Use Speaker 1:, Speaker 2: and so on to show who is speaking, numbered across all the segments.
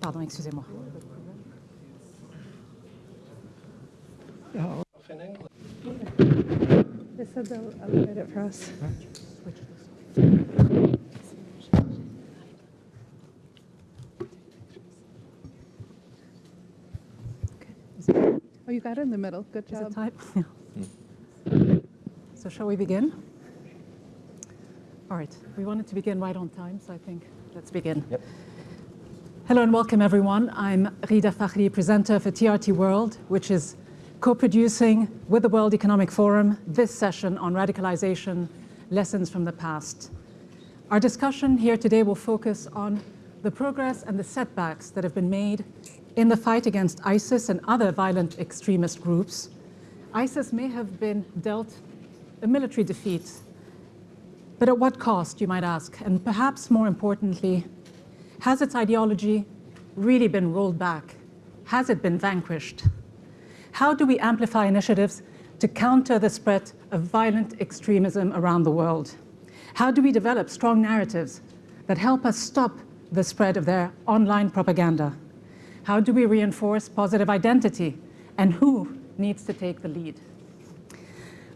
Speaker 1: Pardon, excusez-moi.
Speaker 2: They said they'll upload it for us. Oh, you got it in the middle. Good
Speaker 1: Is it
Speaker 2: job.
Speaker 1: time? Yeah. So shall we begin? All right, we wanted to begin right on time, so I think let's begin.
Speaker 3: Yep.
Speaker 1: Hello and welcome everyone. I'm Ghida Fakhry, presenter for TRT World, which is co-producing with the World Economic Forum this session on radicalization, lessons from the past. Our discussion here today will focus on the progress and the setbacks that have been made in the fight against ISIS and other violent extremist groups. ISIS may have been dealt a military defeat, but at what cost, you might ask? And perhaps more importantly, has its ideology really been rolled back? Has it been vanquished? How do we amplify initiatives to counter the spread of violent extremism around the world? How do we develop strong narratives that help us stop the spread of their online propaganda? How do we reinforce positive identity? And who needs to take the lead?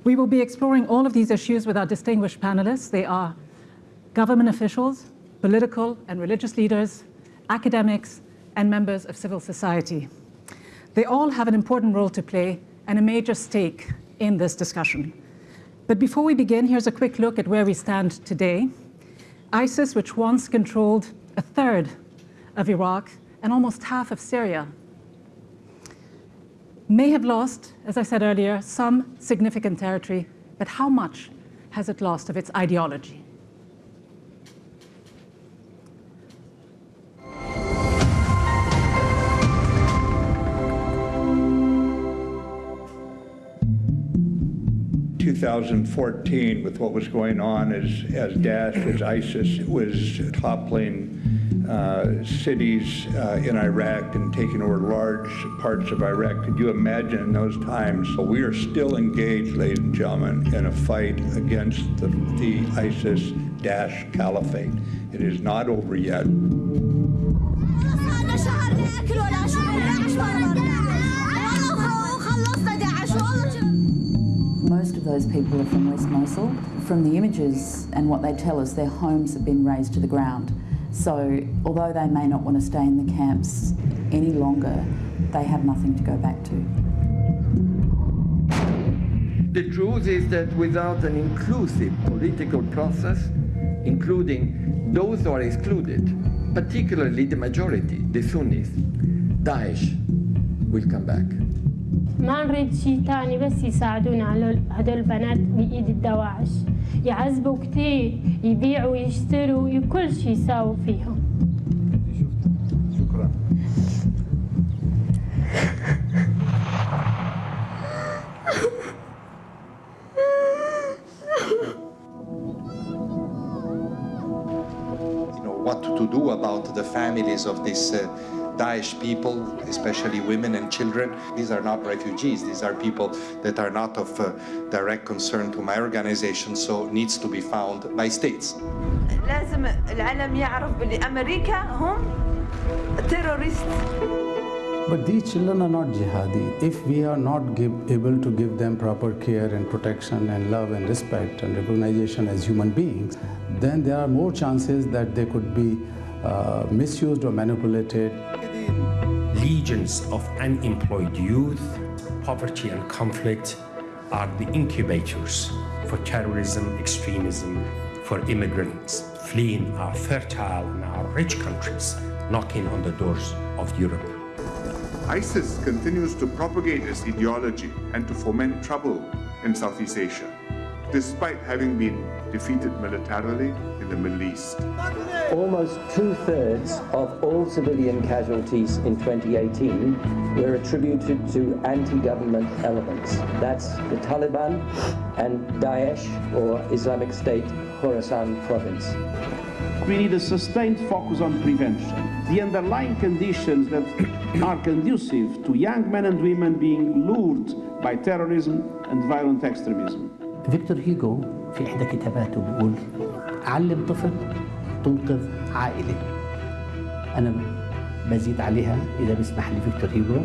Speaker 1: We will be exploring all of these issues with our distinguished panelists. They are government officials, political and religious leaders, academics, and members of civil society. They all have an important role to play and a major stake in this discussion. But before we begin, here's a quick look at where we stand today. ISIS, which once controlled a third of Iraq and almost half of Syria, may have lost, as I said earlier, some significant territory, but how much has it lost of its ideology?
Speaker 4: Two thousand fourteen, with what was going on as, as Daesh, as ISIS was toppling uh, cities uh, in Iraq and taking over large parts of Iraq. Could you imagine in those times? So we are still engaged, ladies and gentlemen, in a fight against the, the ISIS Daesh caliphate. It is not over yet.
Speaker 5: Those people are from West Mosul. From the images and what they tell us, their homes have been razed to the ground. So although they may not want to stay in the camps any longer, they have nothing to go back to.
Speaker 6: The truth is that without an inclusive political process, including those who are excluded, particularly the majority, the Sunnis, Daesh will come back.
Speaker 7: ما نريد شي تاني بس يساعدونا على هدول البنات بإيد الدواعش يعذبوا كتير يبيعوا ويشتروا كل شي يساووا فيهم
Speaker 4: شكرا.
Speaker 3: you know, what to do about the families of these uh, Daesh people, especially women and children. These are not refugees. These are people that are not of uh, direct concern to my organization, so needs to be found by states.
Speaker 8: لازم العالم يعرف باللي امريكا هم تيروريست
Speaker 9: But these children are not jihadi. If we are not give, able to give them proper care and protection and love and respect and recognition as human beings, then there are more chances that they could be uh, misused or manipulated.
Speaker 10: legions of unemployed youth, poverty and conflict are the incubators for terrorism, extremism, for immigrants fleeing our fertile and our rich countries, knocking on the doors of Europe.
Speaker 11: ISIS continues to propagate its ideology and to foment trouble in Southeast Asia, despite having been defeated militarily in the Middle East.
Speaker 12: Almost two-thirds of all civilian casualties in 2018 were attributed to anti-government elements. That's the Taliban and Daesh, or Islamic State, Khorasan province.
Speaker 13: We need a sustained focus on prevention. The underlying conditions that are conducive to young men and women being lured by terrorism and violent extremism.
Speaker 14: فيكتور هيجو في إحدى كتاباته بيقول علم طفل تنقذ عائلة أنا بزيد عليها إذا بيسمح لي فيكتور هيجو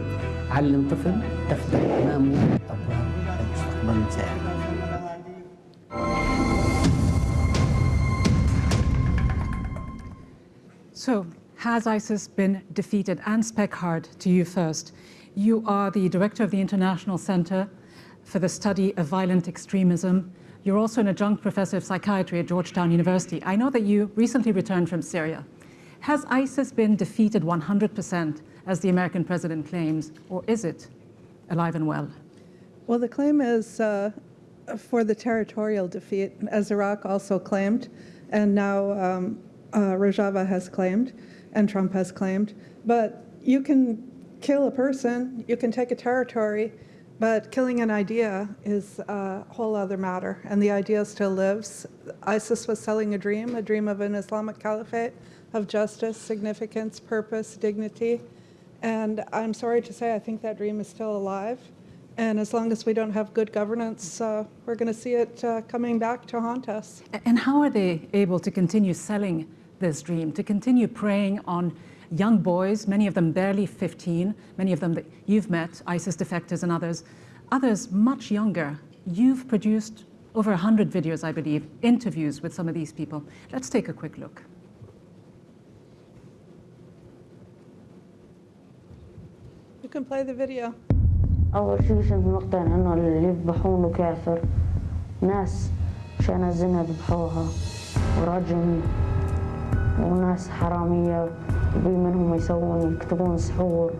Speaker 14: علم طفل تفتح أمامه أبواب المستقبل زاهر
Speaker 1: So, has ISIS been defeated? Anne Speckhard, to you first. You are the director of the International Center for the Study of Violent Extremism. You're also an adjunct professor of psychiatry at Georgetown University. I know that you recently returned from Syria. Has ISIS been defeated 100%, as the American president claims, or is it alive and well?
Speaker 2: Well, the claim is uh, for the territorial defeat, as Iraq also claimed, and now um, uh, Rojava has claimed, and Trump has claimed. But you can kill a person, you can take a territory, but killing an idea is a whole other matter, and the idea still lives. ISIS was selling a dream, a dream of an Islamic caliphate, of justice, significance, purpose, dignity. And I'm sorry to say, I think that dream is still alive. And as long as we don't have good governance, uh, we're going to see it uh, coming back to haunt us.
Speaker 1: And how are they able to continue selling this dream, to continue preying on young boys, many of them barely 15, many of them that you've met, ISIS defectors and others, others much younger. You've produced over 100 videos, I believe, interviews with some of these people. Let's take a quick look.
Speaker 2: You can play the video.
Speaker 15: أول شي كنت مقتنع إنه اللي يذبحونه كافر ناس مشان الزنا ذبحوها ورجم وناس حرامية وبي منهم يسوون يكتبون سحور.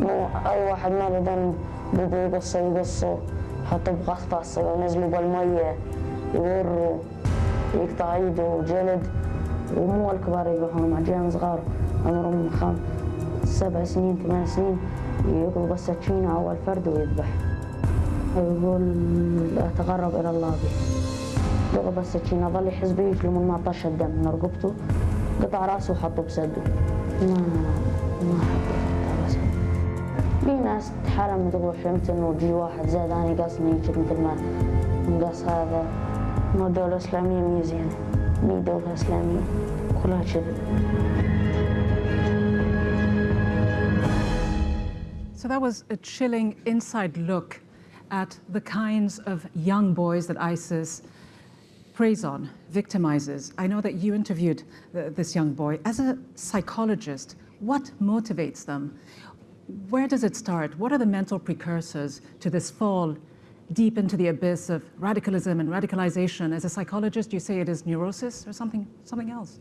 Speaker 15: مو أي واحد ما ذنب بده يقصه يقصه. يحطه بغطاسة وينزلوا بالمية يوروا يقطع ايده وجلد ومو الكبار يذبحون عجان صغار عمرهم خم سبع سنين ثمان سنين يأخذ بالسكينة أول فرد ويذبح. ويقول أتقرب إلى الله به. ضرب بالسكينة ظل يحس بيه لمن ما طش الدم من رقبته قطع راسه وحطه بسده ما ما حطه قطع راسه في ناس تحرم تقول حلمت انه جي واحد زاد اني قصني يجي مثل ما نقص هذا ما دولة إسلامية مية زينة مية دولة إسلامية كلها كذب
Speaker 1: So that was a chilling inside look at the kinds of young boys that ISIS preys on, victimizes. I know that you interviewed th this young boy. As a psychologist, what motivates them? Where does it start? What are the mental precursors to this fall deep into the abyss of radicalism and radicalization? As a psychologist, you say it is neurosis or something, something else?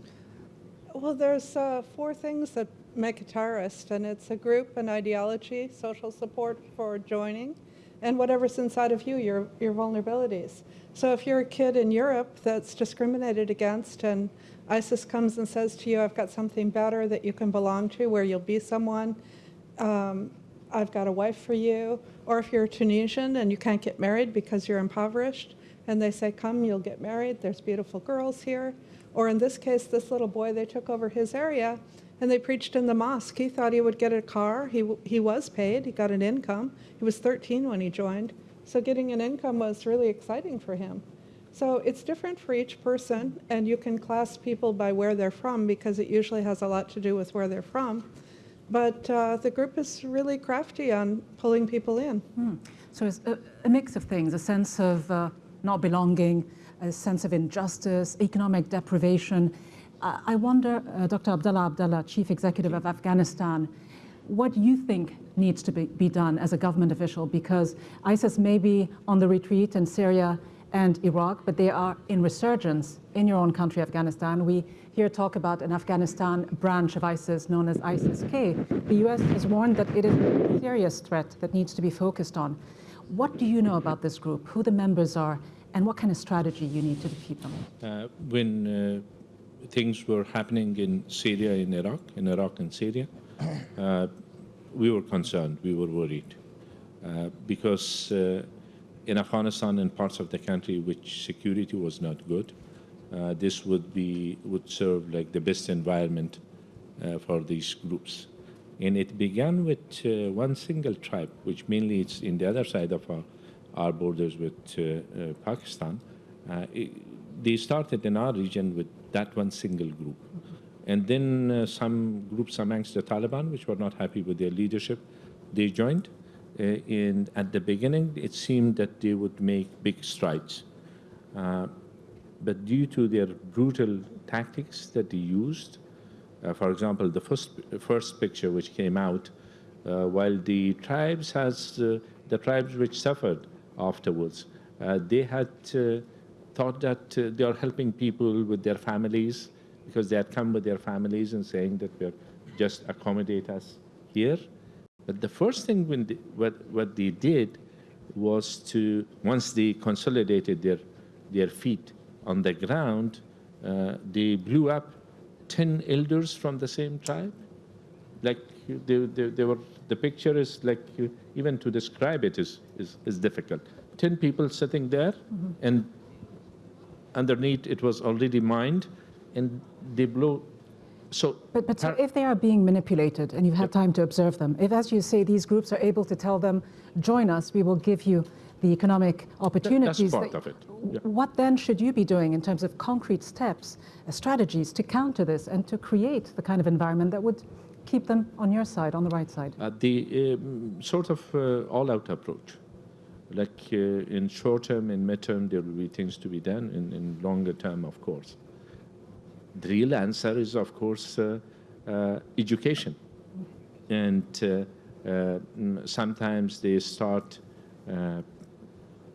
Speaker 2: Well, there's uh, four things that make a terrorist, and it's a group, an ideology, social support for joining, and whatever's inside of you, your, your vulnerabilities. So if you're a kid in Europe that's discriminated against and ISIS comes and says to you, I've got something better that you can belong to, where you'll be someone, um, I've got a wife for you, or if you're a Tunisian and you can't get married because you're impoverished, and they say, come, you'll get married, there's beautiful girls here. Or in this case, this little boy, they took over his area and they preached in the mosque. He thought he would get a car. He, he was paid, he got an income. He was 13 when he joined. So getting an income was really exciting for him. So it's different for each person, and you can class people by where they're from because it usually has a lot to do with where they're from. But uh, the group is really crafty on pulling people in.
Speaker 1: Hmm. So it's a, a, mix of things, a sense of uh, not belonging, a sense of injustice, economic deprivation. I wonder, uh, Dr. Abdullah Abdullah, Chief Executive of Afghanistan, what you think needs to be, be done as a government official because ISIS may be on the retreat in Syria and Iraq, but they are in resurgence in your own country, Afghanistan. We hear talk about an Afghanistan branch of ISIS known as ISIS-K. The US has warned that it is a serious threat that needs to be focused on. What do you know about this group, who the members are, and what kind of strategy you need to defeat them?
Speaker 16: Uh, when uh, things were happening in Syria, in Iraq, in Iraq and Syria, uh, we were concerned, we were worried, uh, because uh, in Afghanistan and parts of the country which security was not good, uh, this would be would serve like the best environment uh, for these groups. And it began with one single tribe, which mainly it's in the other side of our, our borders with Pakistan. It, they started in our region with that one single group. And then uh, some groups amongst the Taliban, which were not happy with their leadership, they joined. Uh, and at the beginning, it seemed that they would make big strides. Uh, but due to their brutal tactics that they used, uh, for example, the first, first picture which came out, uh, while the tribes has, uh, the tribes which suffered afterwards, they had thought that uh, they are helping people with their families because they had come with their families and saying that we're just accommodate us here. But the first thing when they, what, what they did was to, once they consolidated their, their feet on the ground, uh, they blew up 10 elders from the same tribe. Like they, they, they were, the picture is like, even to describe it is, is, is difficult. 10 people sitting there
Speaker 1: Mhm.
Speaker 16: and underneath it was already mined and they blow. So
Speaker 1: But, but so if they are being manipulated and you've had time to observe them, if, as you say, these groups are able to tell them, join us, we will give you the economic opportunities.
Speaker 16: that's part
Speaker 1: that-
Speaker 16: of it. Yeah.
Speaker 1: What then should you be doing in terms of concrete steps, uh, strategies to counter this and to create the kind of environment that would keep them on your side, on the right side?
Speaker 16: Uh, the um, sort of uh, all-out approach. Like uh, in short term, in midterm, there will be things to be done. In, in longer term, of course. The real answer is, of course, uh, uh, education. And uh, uh, sometimes they start uh,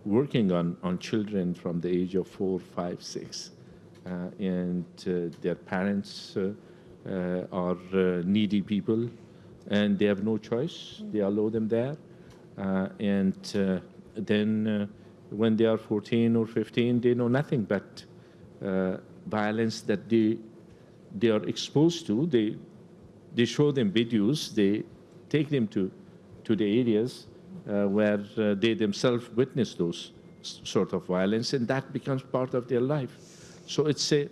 Speaker 16: working on, on children from the age of four, five, six. And their parents are needy people and they have no choice. They allow them there. And then uh, when they are 14 or 15, they know nothing but uh, violence that they, they are exposed to. They, they show them videos, they take them to, to the areas uh, where uh, they themselves witness those sort of violence, and that becomes part of their life. So it's a,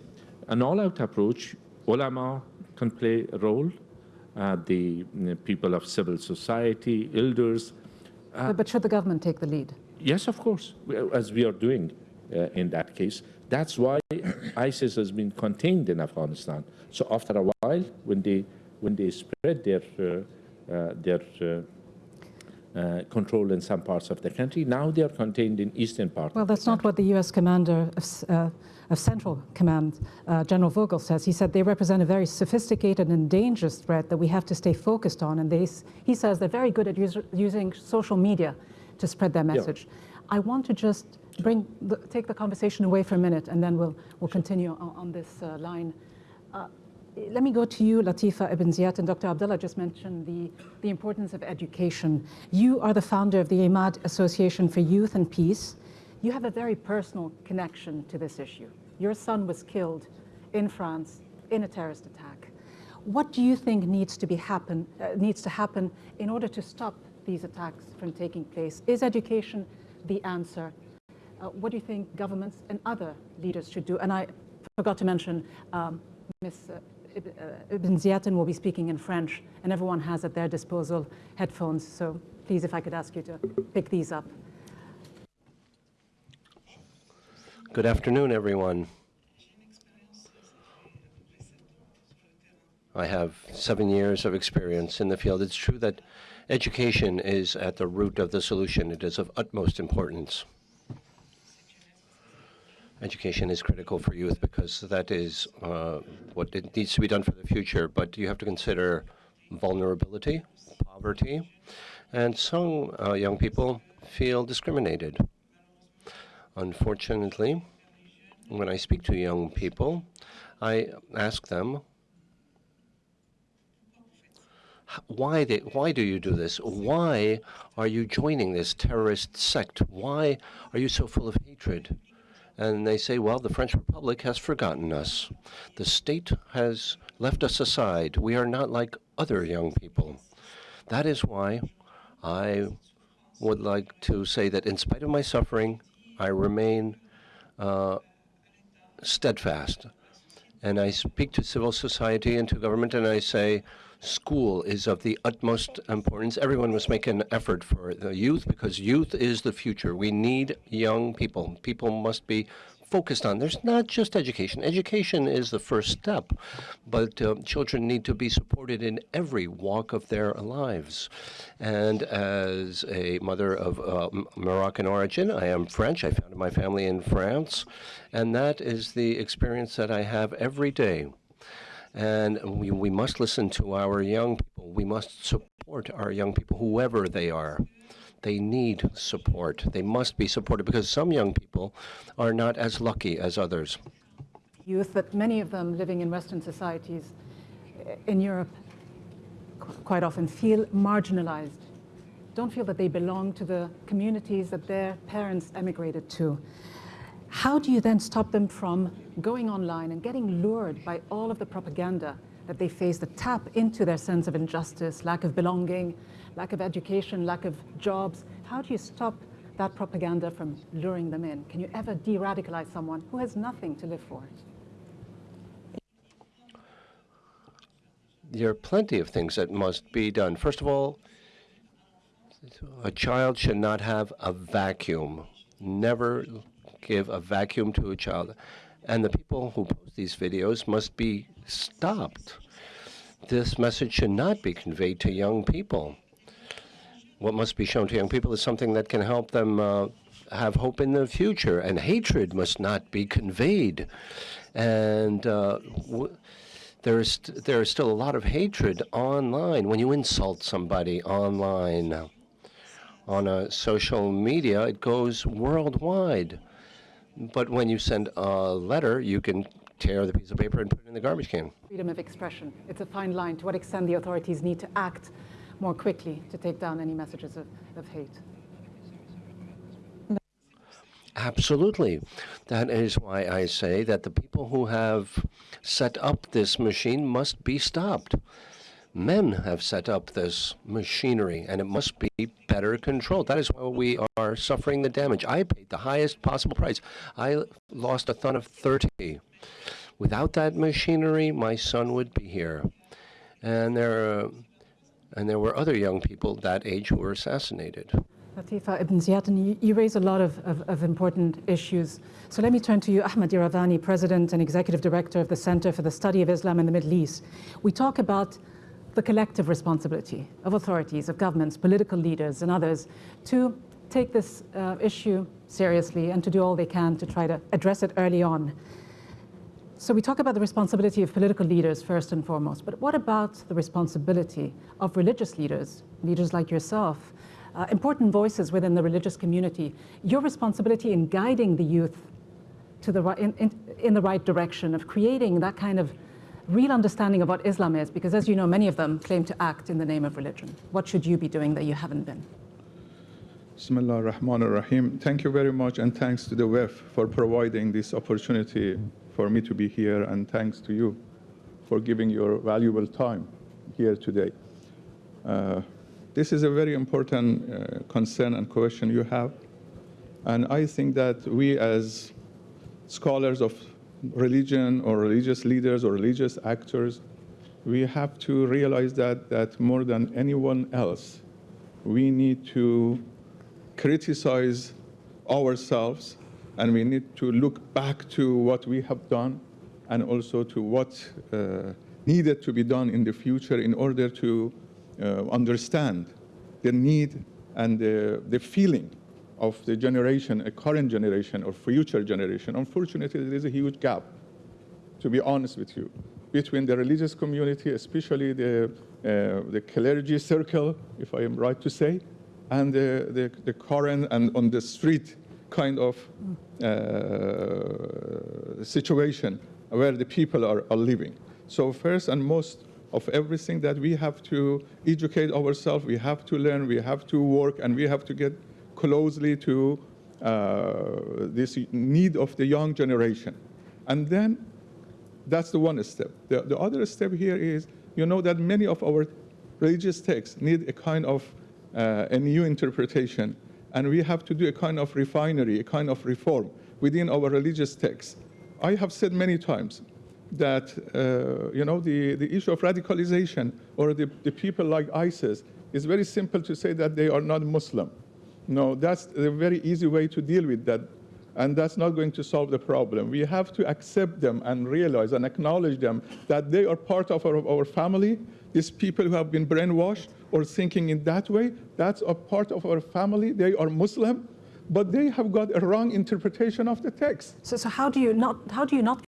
Speaker 16: an all-out approach. Ulama can play a role, uh, the mm, people of civil society, elders. Uh,
Speaker 1: But- should the government take the lead?
Speaker 16: Yes, of course, as we are doing uh, in that case. That's why ISIS has been contained in Afghanistan. So after a while, when they when they spread their uh, uh, their uh, uh, control in some parts of the country, now they are contained in eastern part.
Speaker 1: Well, that's not what the U.S. commander of, uh, of Central Command, uh, General Votel, says. He said they represent a very sophisticated and dangerous threat that we have to stay focused on. And they, he says they're very good at us- using social media to spread their
Speaker 16: Yeah.
Speaker 1: message. I want to just bring the, take the conversation away for a minute, and then we'll, we'll continue on, on this uh, line. Uh, let me go to you, Latifa Ibn Ziaten, and Dr. Abdullah just mentioned the, the importance of education. You are the founder of the Imad Association for Youth and Peace. You have a very personal connection to this issue. Your son was killed in France in a terrorist attack. What do you think needs to be happen uh, needs to happen in order to stop these attacks from taking place? Is education the answer? Uh, what do you think governments and other leaders should do? And I forgot to mention, um, Ms. uh, uh, Ibn Ziaten will be speaking in French, and everyone has at their disposal headphones. So please, if I could ask you to pick these up.
Speaker 17: Good afternoon, everyone. I have seven years of experience in the field. It's true that education is at the root of the solution. It is of utmost importance. Education is critical for youth because that is uh, what needs to be done for the future. But you have to consider vulnerability, poverty, and some uh, young people feel discriminated. Unfortunately, when I speak to young people, I ask them, why, they, why do you do this? Why are you joining this terrorist sect? Why are you so full of hatred? And they say, well, the French Republic has forgotten us. The state has left us aside. We are not like other young people. That is why I would like to say that in spite of my suffering, I remain uh, steadfast. And I speak to civil society and to government, and I say, school is of the utmost importance. Everyone must make an effort for the youth because youth is the future. We need young people. People must be focused on. There's not just education. Education is the first step, but uh, children need to be supported in every walk of their lives. And as a mother of uh, Moroccan origin, I am French. I founded my family in France, and that is the experience that I have every day. And we, we must listen to our young people. We must support our young people, whoever they are. They need support. They must be supported because some young people are not as lucky as others.
Speaker 1: Youth, but many of them living in Western societies eh, in Europe quite often feel marginalized, don't feel that they belong to the communities that their parents emigrated to. How do you then stop them from going online and getting lured by all of the propaganda that they face that tap into their sense of injustice, lack of belonging, lack of education, lack of jobs. How do you stop that propaganda from luring them in? Can you ever de-radicalize someone who has nothing to live for?
Speaker 17: There are plenty of things that must be done. First of all, a child should not have a vacuum. Never give a vacuum to a child. And the people who post these videos must be stopped. This message should not be conveyed to young people what must be shown to young people is something that can help them uh, have hope in the future. And hatred must not be conveyed. And uh, there is there is still a lot of hatred online when you insult somebody online on a social media it goes worldwide but when you send a letter you can tear the piece of paper and put it in the garbage can
Speaker 1: freedom of expression it's a fine line to what extent the authorities need to act more quickly to take down any messages of, of hate.
Speaker 17: Absolutely. That is why I say that the people who have set up this machine must be stopped. Men have set up this machinery and it must be better controlled. That is why we are suffering the damage. I paid the highest possible price. I lost a thumb of 30. Without that machinery, my son would be here. And there and there were other young people that age who were assassinated.
Speaker 1: Latifa Ibn Ziaten, you, you raise a lot of, of, of, important issues. So let me turn to you, Ahmed Iravani, President and Executive Director of the Center for the Study of Islam in the Middle East. We talk about the collective responsibility of authorities, of governments, political leaders, and others to take this uh, issue seriously and to do all they can to try to address it early on. So we talk about the responsibility of political leaders first and foremost, but what about the responsibility of religious leaders, leaders like yourself, uh, important voices within the religious community, your responsibility in guiding the youth to the in, in, in the right direction of creating that kind of real understanding of what Islam is, because as you know, many of them claim to act in the name of religion. What should you be doing that you haven't been?
Speaker 18: Bismillah ar-Rahman ar-Rahim. Thank you very much, and thanks to the WEF for providing this opportunity for me to be here, and thanks to you for giving your valuable time here today. Uh, this is a very important uh, concern and question you have, and I think that we as scholars of religion or religious leaders or religious actors, we have to realize that, that more than anyone else, we need to criticize ourselves and we need to look back to what we have done and also to what uh, needed to be done in the future in order to uh, understand the need and the, the feeling of the generation, a current generation or future generation. Unfortunately, there is a huge gap, to be honest with you, between the religious community, especially the, uh, the clergy circle, if I am right to say, and the, the, the current and on the street kind of uh, situation where the people are, are living. So first and most of everything that we have to educate ourselves, we have to learn, we have to work, and we have to get closely to uh, this need of the young generation. And then that's the one step. The, the other step here is, you know that many of our religious texts need a kind of uh, a new interpretation and we have to do a kind of refinery, a kind of reform within our religious texts. I have said many times that uh, you know the, the issue of radicalization or the, the people like ISIS is very simple to say that they are not Muslim. No, that's a very easy way to deal with that and that's not going to solve the problem. We have to accept them and realize and acknowledge them that they are part of our, our family. These people who have been brainwashed or thinking in that way, that's a part of our family. They are Muslim, but they have got a wrong interpretation of the text.
Speaker 1: So, so how do you not how do you not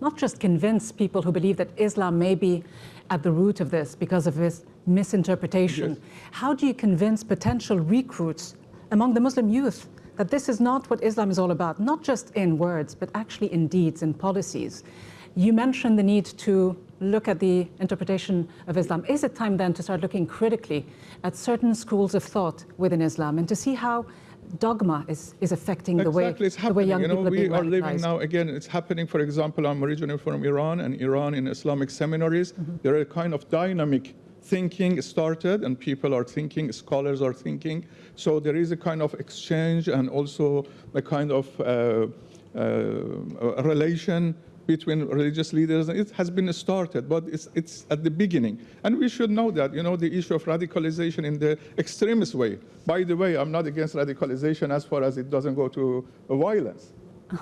Speaker 1: not just convince people who believe that Islam may be at the root of this because of this misinterpretation? Yes. How do you convince potential recruits among the Muslim youth that this is not what Islam is all about, not just in words, but actually in deeds and policies? You mentioned the need to look at the interpretation of Islam. Is it time then to start looking critically at certain schools of thought within Islam and to see how dogma is, is affecting
Speaker 18: exactly,
Speaker 1: the way,
Speaker 18: it's happening.
Speaker 1: the way young
Speaker 18: you know,
Speaker 1: people are
Speaker 18: we
Speaker 1: are
Speaker 18: living now, again, it's happening, for example, I'm originally from Iran, and Iran in Islamic seminaries, mm -hmm. there are a kind of dynamic thinking started and people are thinking, scholars are thinking. So there is a kind of exchange and also a kind of uh, uh, relation between religious leaders. It has been started, but it's, it's at the beginning. And we should know that, you know, the issue of radicalization in the extremist way. By the way, I'm not against radicalization as far as it doesn't go to violence.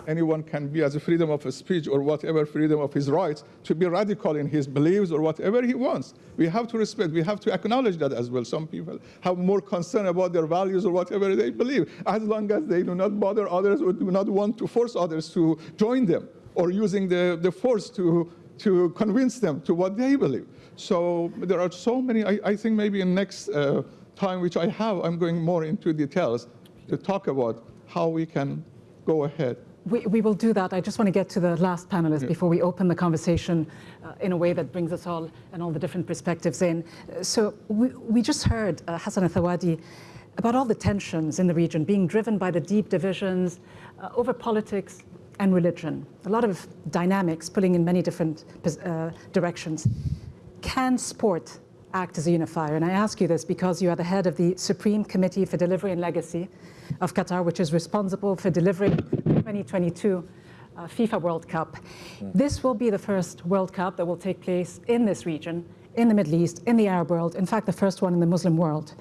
Speaker 18: Anyone can be as a freedom of speech or whatever freedom of his rights to be radical in his beliefs or whatever he wants. We have to respect, we have to acknowledge that as well. Some people have more concern about their values or whatever they believe, as long as they do not bother others or do not want to force others to join them or using the, the force to, to convince them to what they believe. So there are so many, I, I think maybe in next uh, time which I have, I'm going more into details to talk about how we can go ahead.
Speaker 1: We, we will do that. I just want to get to the last panelist yeah. before we open the conversation uh, in a way that brings us all and all the different perspectives in. So we, we just heard uh, Hassan Al Thawadi about all the tensions in the region being driven by the deep divisions uh, over politics, and religion. A lot of dynamics pulling in many different uh, directions. Can sport act as a unifier? And I ask you this because you are the head of the Supreme Committee for Delivery and Legacy of Qatar, which is responsible for delivering 2022 uh, FIFA World Cup. This will be the first World Cup that will take place in this region, in the Middle East, in the Arab world, in fact, the first one in the Muslim world.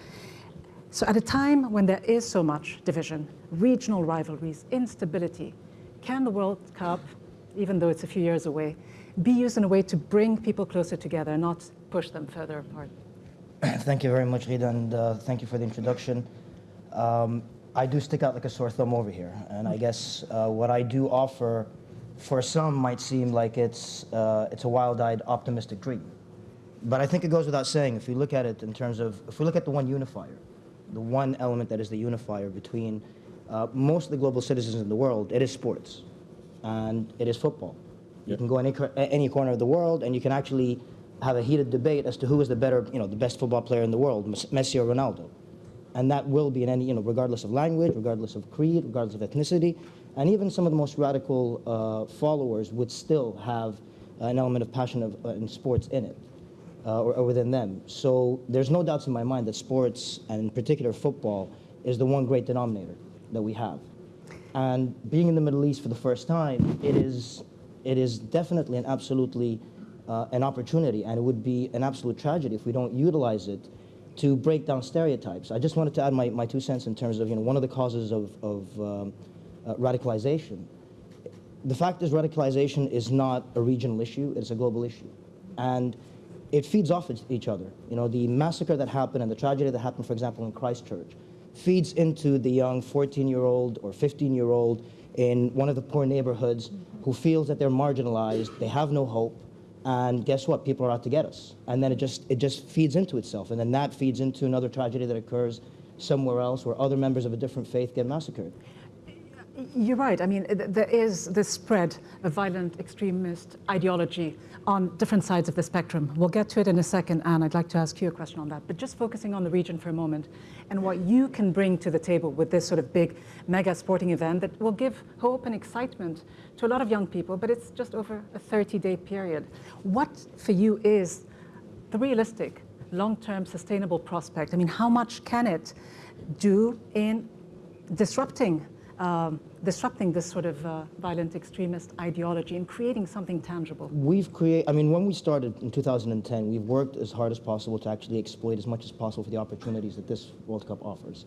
Speaker 1: So at a time when there is so much division, regional rivalries, instability, can the World Cup, even though it's a few years away, be used in a way to bring people closer together, not push them further apart?
Speaker 19: Thank you very much, Ghida, and uh, thank you for the introduction. Um, I do stick out like a sore thumb over here, and I guess uh, what I do offer for some might seem like it's, uh, it's a wild-eyed optimistic dream. But I think it goes without saying, if we look at it in terms of, if we look at the one unifier, the one element that is the unifier between uh, most of the global citizens in the world, it is sports and it is football. You can go any, any corner of the world and you can actually have a heated debate as to who is the better, you know, the best football player in the world, Messi or Ronaldo. And that will be in any, you know, regardless of language, regardless of creed, regardless of ethnicity, and even some of the most radical uh, followers would still have an element of passion of, uh, in sports in it, uh, or, or within them. So there's no doubts in my mind that sports, and in particular football, is the one great denominator that we have. And being in the Middle East for the first time, it is, it is definitely and absolutely uh, an opportunity, and it would be an absolute tragedy if we don't utilize it to break down stereotypes. I just wanted to add my, my two cents in terms of you know, one of the causes of, of um, uh, radicalization. The fact is radicalization is not a regional issue, it's a global issue. And it feeds off each other. You know, the massacre that happened and the tragedy that happened, for example, in Christchurch, feeds into the young 14-year-old or 15-year-old in one of the poor neighborhoods who feels that they're marginalized, they have no hope, and guess what? People are out to get us. And then it just, it just feeds into itself. And then that feeds into another tragedy that occurs somewhere else where other members of a different faith get massacred.
Speaker 1: You're right. I mean, there is this spread of violent extremist ideology on different sides of the spectrum. We'll get to it in a second, Anne. I'd like to ask you a question on that. But just focusing on the region for a moment and what you can bring to the table with this sort of big mega sporting event that will give hope and excitement to a lot of young people, but it's just over a 30-day period. What, for you, is the realistic, long-term, sustainable prospect? I mean, how much can it do in disrupting um, disrupting this sort of uh, violent extremist ideology and creating something tangible?
Speaker 19: We've created, I mean, when we started in 2010, we've worked as hard as possible to actually exploit as much as possible for the opportunities that this World Cup offers.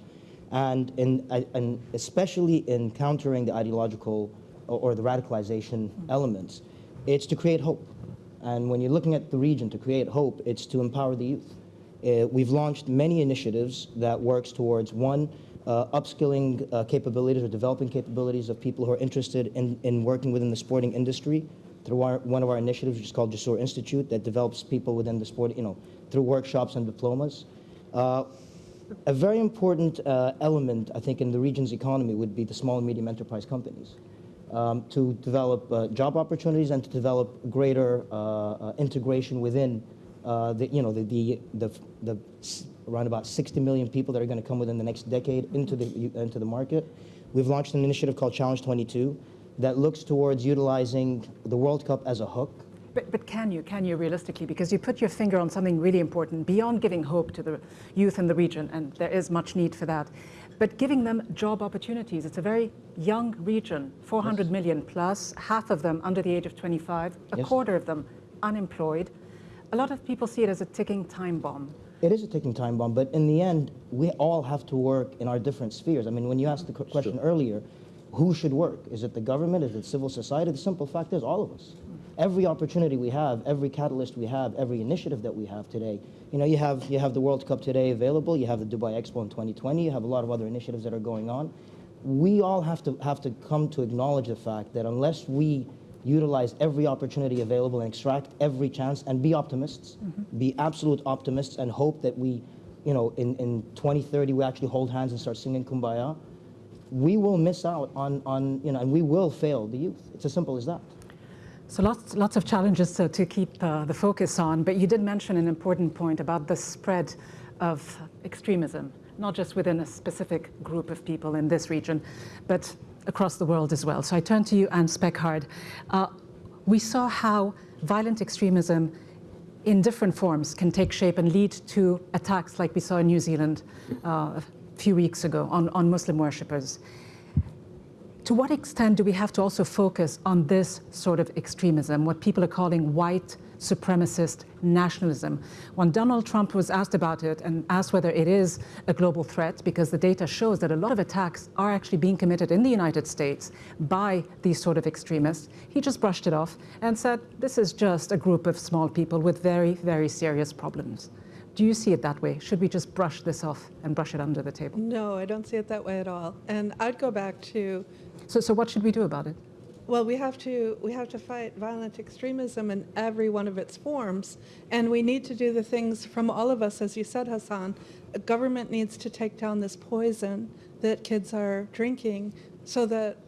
Speaker 19: and, in, and especially in countering the ideological or, or the radicalization elements, it's to create hope. And when you're looking at the region to create hope, it's to empower the youth. Uh, we've launched many initiatives that works towards one, upskilling uh, capabilities or developing capabilities of people who are interested in, in working within the sporting industry through our, one of our initiatives, which is called Josoor Institute, that develops people within the sport, you know, through workshops and diplomas. Uh, a very important uh, element, I think, in the region's economy would be the small and medium enterprise companies. Um, to develop uh, job opportunities and to develop greater uh, uh, integration within uh, the, you know, the, the, the, the around about 60 million people that are going to come within the next decade into the, into the market. We've launched an initiative called Challenge 22 that looks towards utilizing the World Cup as a hook
Speaker 1: But, but can you, can you realistically? Because you put your finger on something really important beyond giving hope to the youth in the region, and there is much need for that, but giving them job opportunities. It's a very young region, 400 million plus, half of them under the age of 25, a
Speaker 19: Yes.
Speaker 1: quarter of them unemployed. A lot of people see it as a ticking time bomb.
Speaker 19: It is a ticking time bomb, but in the end, we all have to work in our different spheres. I mean, when you asked the qu- question earlier, who should work? Is it the government? Is it civil society? The simple fact is, all of us. Every opportunity we have, every catalyst we have, every initiative that we have today. You know, you have you have the World Cup today available. You have the Dubai Expo in 2020. You have a lot of other initiatives that are going on. We all have to have to come to acknowledge the fact that unless we utilize every opportunity available and extract every chance and be optimists, be absolute optimists and hope that we, you know, in, in 2030 we actually hold hands and start singing Kumbaya, we will miss out on, on, you know, and we will fail the youth. It's as simple as that.
Speaker 1: So lots, lots of challenges to, to keep uh, the focus on, but you did mention an important point about the spread of extremism, not just within a specific group of people in this region, but across the world as well. So I turn to you, Anne Speckhard. Uh, we saw how violent extremism in different forms can take shape and lead to attacks like we saw in New Zealand uh, a few weeks ago on, on Muslim worshippers. To what extent do we have to also focus on this sort of extremism, what people are calling white supremacist nationalism? When Donald Trump was asked about it and asked whether it is a global threat, because the data shows that a lot of attacks are actually being committed in the United States by these sort of extremists, he just brushed it off and said, this is just a group of small people with very, very serious problems. Do you see it that way? Should we just brush this off and brush it under the table?
Speaker 2: No, I don't see it that way at all. And I'd go back to
Speaker 1: So, so what should we do about it?
Speaker 2: Well, we have to we have to fight violent extremism in every one of its forms, and we need to do the things from all of us, as you said, Hassan. A government needs to take down this poison that kids are drinking, so that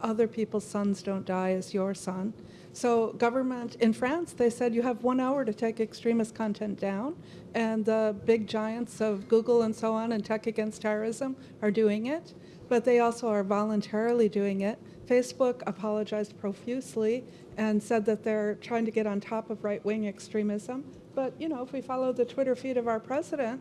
Speaker 2: other people's sons don't die as your son. So, government in France, they said you have one hour to take extremist content down, and the big giants of Google and so on and Tech Against Terrorism are doing it, but they also are voluntarily doing it. Facebook apologized profusely and said that they're trying to get on top of right wing extremism. But, you know, if we follow the Twitter feed of our president,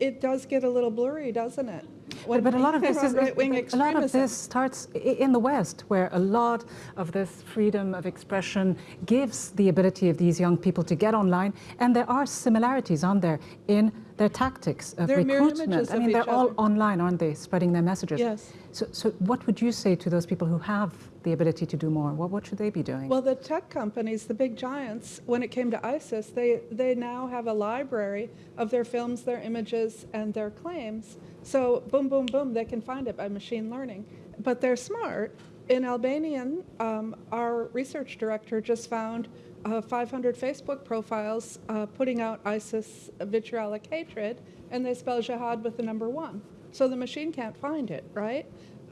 Speaker 2: it does get a little blurry, doesn't it?
Speaker 1: But, but a lot of this is
Speaker 2: right-wing
Speaker 1: a lot of this starts in the West, where a lot of this freedom of expression gives the ability of these young people to get online, and there are similarities on there in their tactics of
Speaker 2: They're
Speaker 1: recruitment.
Speaker 2: images
Speaker 1: I mean, they're all
Speaker 2: other.
Speaker 1: online, aren't they, spreading their messages?
Speaker 2: Yes.
Speaker 1: So, so what would you say to those people who have the ability to do more? What, what should they be doing?
Speaker 2: Well, the tech companies, the big giants, when it came to ISIS, they, they now have a library of their films, their images, and their claims. So, boom, boom, boom, they can find it by machine learning. But they're smart. In Albanian, um, our research director just found uh, 500 Facebook profiles uh, putting out ISIS vitriolic hatred, and they spell jihad with the number one. So the machine can't find it, right?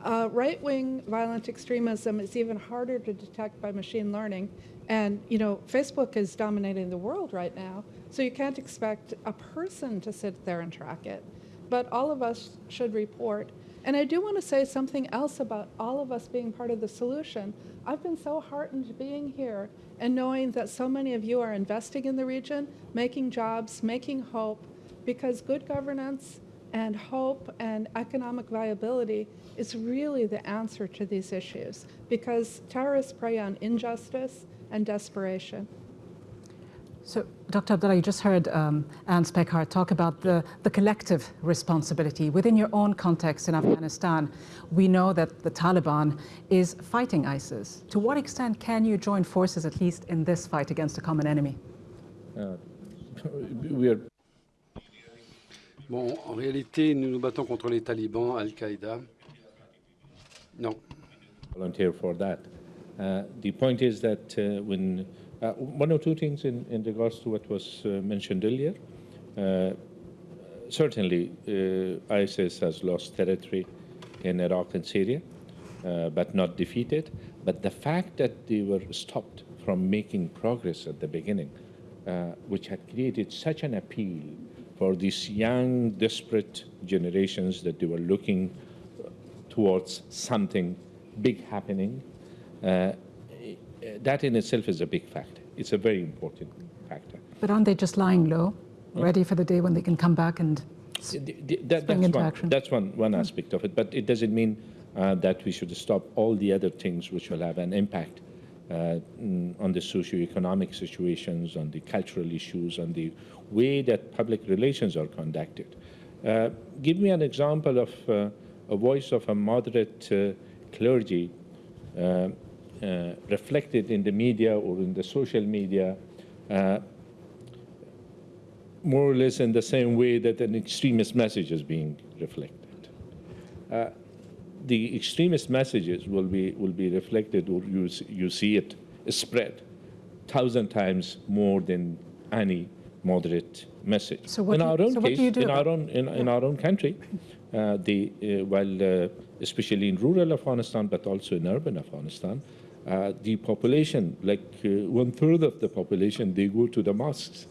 Speaker 2: Uh, right wing violent extremism is even harder to detect by machine learning. And, you know, Facebook is dominating the world right now, so you can't expect a person to sit there and track it. But all of us should report. And I do want to say something else about all of us being part of the solution. I've been so heartened being here and knowing that so many of you are investing in the region, making jobs, making hope, because good governance and hope and economic viability is really the answer to these issues because terrorists prey on injustice and desperation.
Speaker 1: So, Dr. Abdullah, you just heard um, Anne Speckhard talk about the, the collective responsibility. Within your own context in Afghanistan, we know that the Taliban is fighting ISIS. To what extent can you join forces, at least in this fight against a common enemy?
Speaker 16: Uh, we are
Speaker 20: Bon, en réalité, nous nous battons contre les talibans, Al-Qaïda. Non.
Speaker 16: volunteer for that. Uh, the point is that uh, when uh, one or two things in, in regards to what was uh, mentioned earlier. Uh, certainly, uh, ISIS has lost territory in Iraq and Syria, but not defeated. But the fact that they were stopped from making progress at the beginning, which had created such an appeal for these young, desperate generations that they were looking towards something big happening, uh, that in itself is a big factor. It's a very important factor.
Speaker 1: But aren't they just lying low, ready for the day when they can come back and
Speaker 16: that, that's
Speaker 1: into
Speaker 16: one,
Speaker 1: action?
Speaker 16: That's one, one aspect of it, but it doesn't mean uh, that we should stop all the other things which will have an impact uh, mm, on the socio-economic situations, on the cultural issues, on the way that public relations are conducted. Uh, give me an example of uh, a voice of a moderate uh, clergy uh, reflected in the media or in the social media uh, more or less in the same way that an extremist message is being reflected. Uh, the extremist messages will be will be reflected, or you you see it spread thousand times more than any moderate message.
Speaker 1: So what
Speaker 16: in
Speaker 1: do
Speaker 16: our own
Speaker 1: so
Speaker 16: case,
Speaker 1: do do
Speaker 16: in our own in, in our own country, uh, the uh, while uh, especially in rural Afghanistan, but also in urban Afghanistan, uh, the population, like uh, one third of the population, they go to the mosques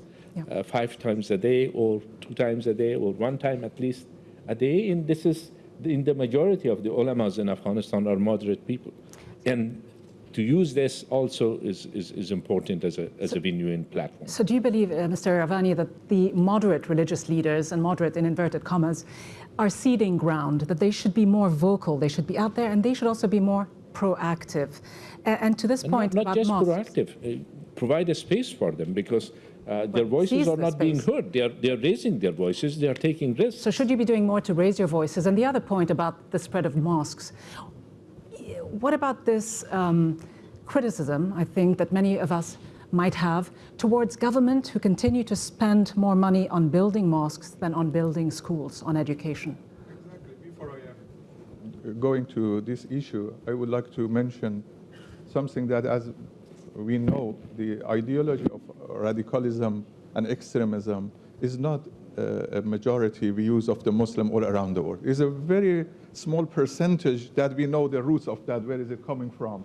Speaker 16: uh, five times a day, or two times a day, or one time at least a day. And this is in the majority of the ulamas in Afghanistan are moderate people, and to use this also is, is, is important as a, as a genuine platform.
Speaker 1: So do you believe, uh, Mr. Iravani, that the moderate religious leaders, and moderate in inverted commas, are ceding ground, that they should be more vocal, they should be out there, and they should also be more proactive? A- And, to this
Speaker 16: And
Speaker 1: point
Speaker 16: not, not just
Speaker 1: mosques,
Speaker 16: proactive, uh, provide a space for them because uh, their voices are
Speaker 1: the
Speaker 16: not being heard. They are, they are raising their voices, they are taking risks.
Speaker 1: So should you be doing more to raise your voices? And the other point about the spread of mosques, what about this um, criticism, I think, that many of us might have towards government who continue to spend more money on building mosques than on building schools, on education? Exactly.
Speaker 18: Before I am going to this issue, I would like to mention something that, as we know, the ideology of radicalism and extremism is not uh, a majority views of the Muslim all around the world. It's a very small percentage that we know the roots of that, where is it coming from.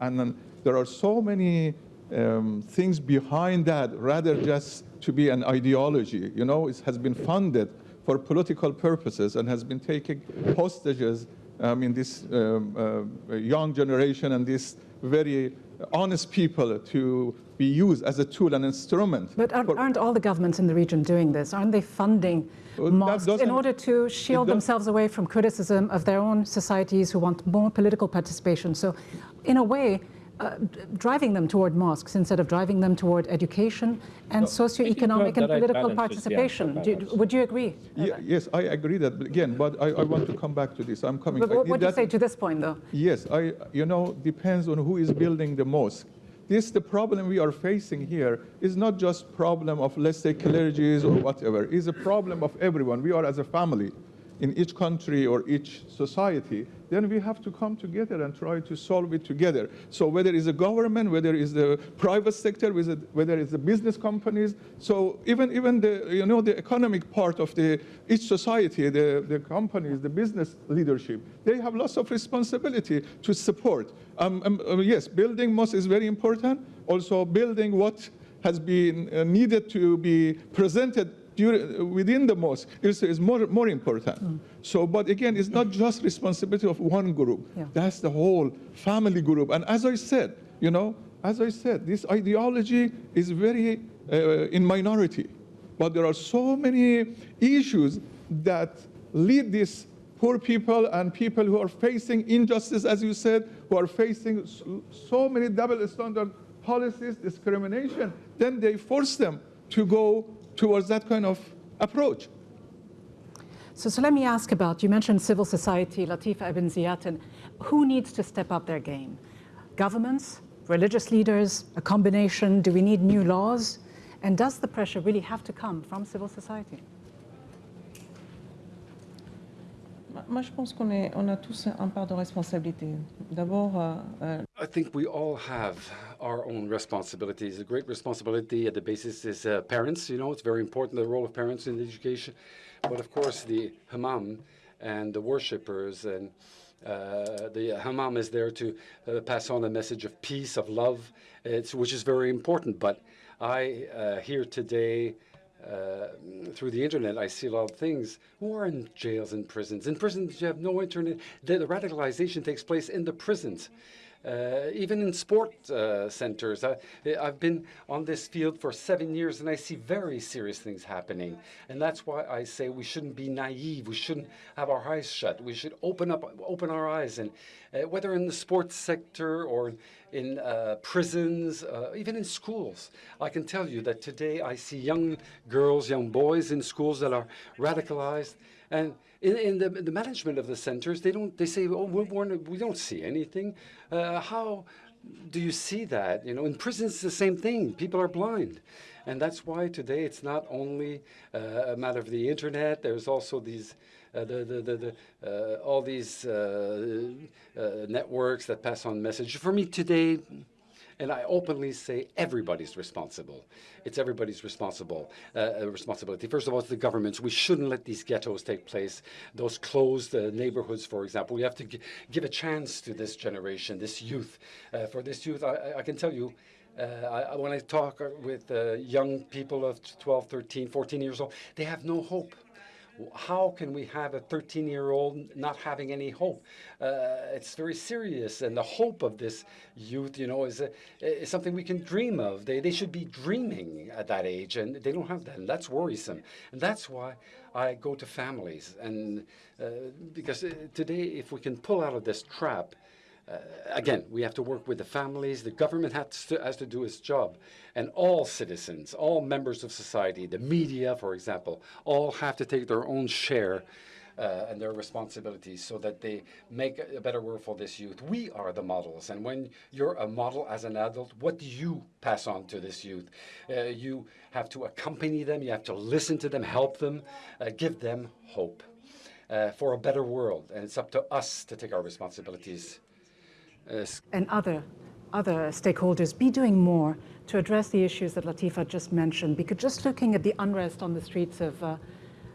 Speaker 18: And then there are so many um, things behind that, rather just to be an ideology. You know, it has been funded for political purposes and has been taking hostages I mean, this um, uh, young generation and these very honest people to be used as a tool and instrument.
Speaker 1: But aren't, aren't all the governments in the region doing this? Aren't they funding mosques in order to shield themselves away from criticism of their own societies who want more political participation? So, in a way, uh, driving them toward mosques instead of driving them toward education and socioeconomic
Speaker 18: the
Speaker 1: and political
Speaker 18: balance
Speaker 1: participation.
Speaker 18: answer,
Speaker 1: Do, would you agree?
Speaker 18: Ye- yes, I agree that, but again, but I, I want to come back to this. I'm coming.
Speaker 1: But
Speaker 18: I
Speaker 1: what
Speaker 18: did
Speaker 1: would you say to this point, though?
Speaker 18: Yes, I, you know, depends on who is building the mosque. This, the problem we are facing here is not just problem of, let's say, clergies or whatever. It's a problem of everyone. We are as a family in each country or each society. Then we have to come together and try to solve it together. So whether it's the government, whether it's the private sector, whether it's the business companies. So even even the you know the economic part of the each society, the, the companies, the business leadership, they have lots of responsibility to support. Um, um, uh, yes, building mosques is very important. Also building what has been uh, needed to be presented during, within the mosque is, is more, more important. So, but again, it's not just responsibility of one group. That's the whole family group. And as I said, you know, as I said, this ideology is very uh, in minority. But there are so many issues that lead these poor people and people who are facing injustice, as you said, who are facing so many double standard policies, discrimination, then they force them to go towards that kind of approach.
Speaker 1: So, so let me ask about, you mentioned civil society, Latifa Ibn Ziaten. Who needs to step up their game? Governments, religious leaders, a combination? Do we need new laws? And does the pressure really have to come from civil society?
Speaker 21: Moi, je pense qu'on on a tous un part de responsabilité. D'abord, euh, euh,
Speaker 20: I think we all have our own responsibilities. A great responsibility at the basis is uh, parents. You know, it's very important the role of parents in education, but of course the imam and the worshippers and uh, the imam is there to uh, pass on a message of peace, of love, which is very important. But I uh, here today uh, through the internet, I see a lot of things who are in jails and prisons. In prisons, you have no internet. The radicalization takes place in the prisons. Uh, even in sport uh, centers. I, have been on this field for seven years and I see very serious things happening. And that's why I say we shouldn't be naive. We shouldn't have our eyes shut. We should open up, open our eyes. And uh, whether in the sports sector or in uh, prisons, uh, even in schools, I can tell you that today I see young girls, young boys in schools that are radicalized. And in, in the, the, management of the centers, they don't. They say, "Oh, we're, we don't see anything." Uh, how do you see that? You know, in prisons, it's the same thing. People are blind, and that's why today it's not only uh, a matter of the internet. There's also these. Uh, the, the, the, the uh, all these uh, uh, networks that pass on message. For me today, and I openly say everybody's responsible. It's everybody's responsible uh, responsibility. First of all, it's the governments. We shouldn't let these ghettos take place. Those closed uh, neighborhoods, for example. We have to give a chance to this generation, this youth. Uh, for this youth, I, I, can tell you. Uh, I, when I talk with uh, young people of 12, 13, 14 years old, they have no hope how can we have a 13 year old not having any hope? Uh, it's very serious. And the hope of this youth, you know, is, a, is something we can dream of. They, they should be dreaming at that age, and they don't have that. And that's worrisome. And that's why I go to families. And uh, because uh, today, if we can pull out of this trap, uh, again, we have to work with the families. The government has to, has to do its job. And all citizens, all members of society, the media, for example, all have to take their own share uh, and their responsibilities so that they make a better world for this youth. We are the models. And when you're a model as an adult, what do you pass on to this youth? Uh, you have to accompany them, you have to listen to them, help them, uh, give them hope. Uh, for a better world, and it's up to us to take our responsibilities
Speaker 1: and other, other stakeholders be doing more to address the issues that Latifa just mentioned? Because just looking at the unrest on the streets of, uh,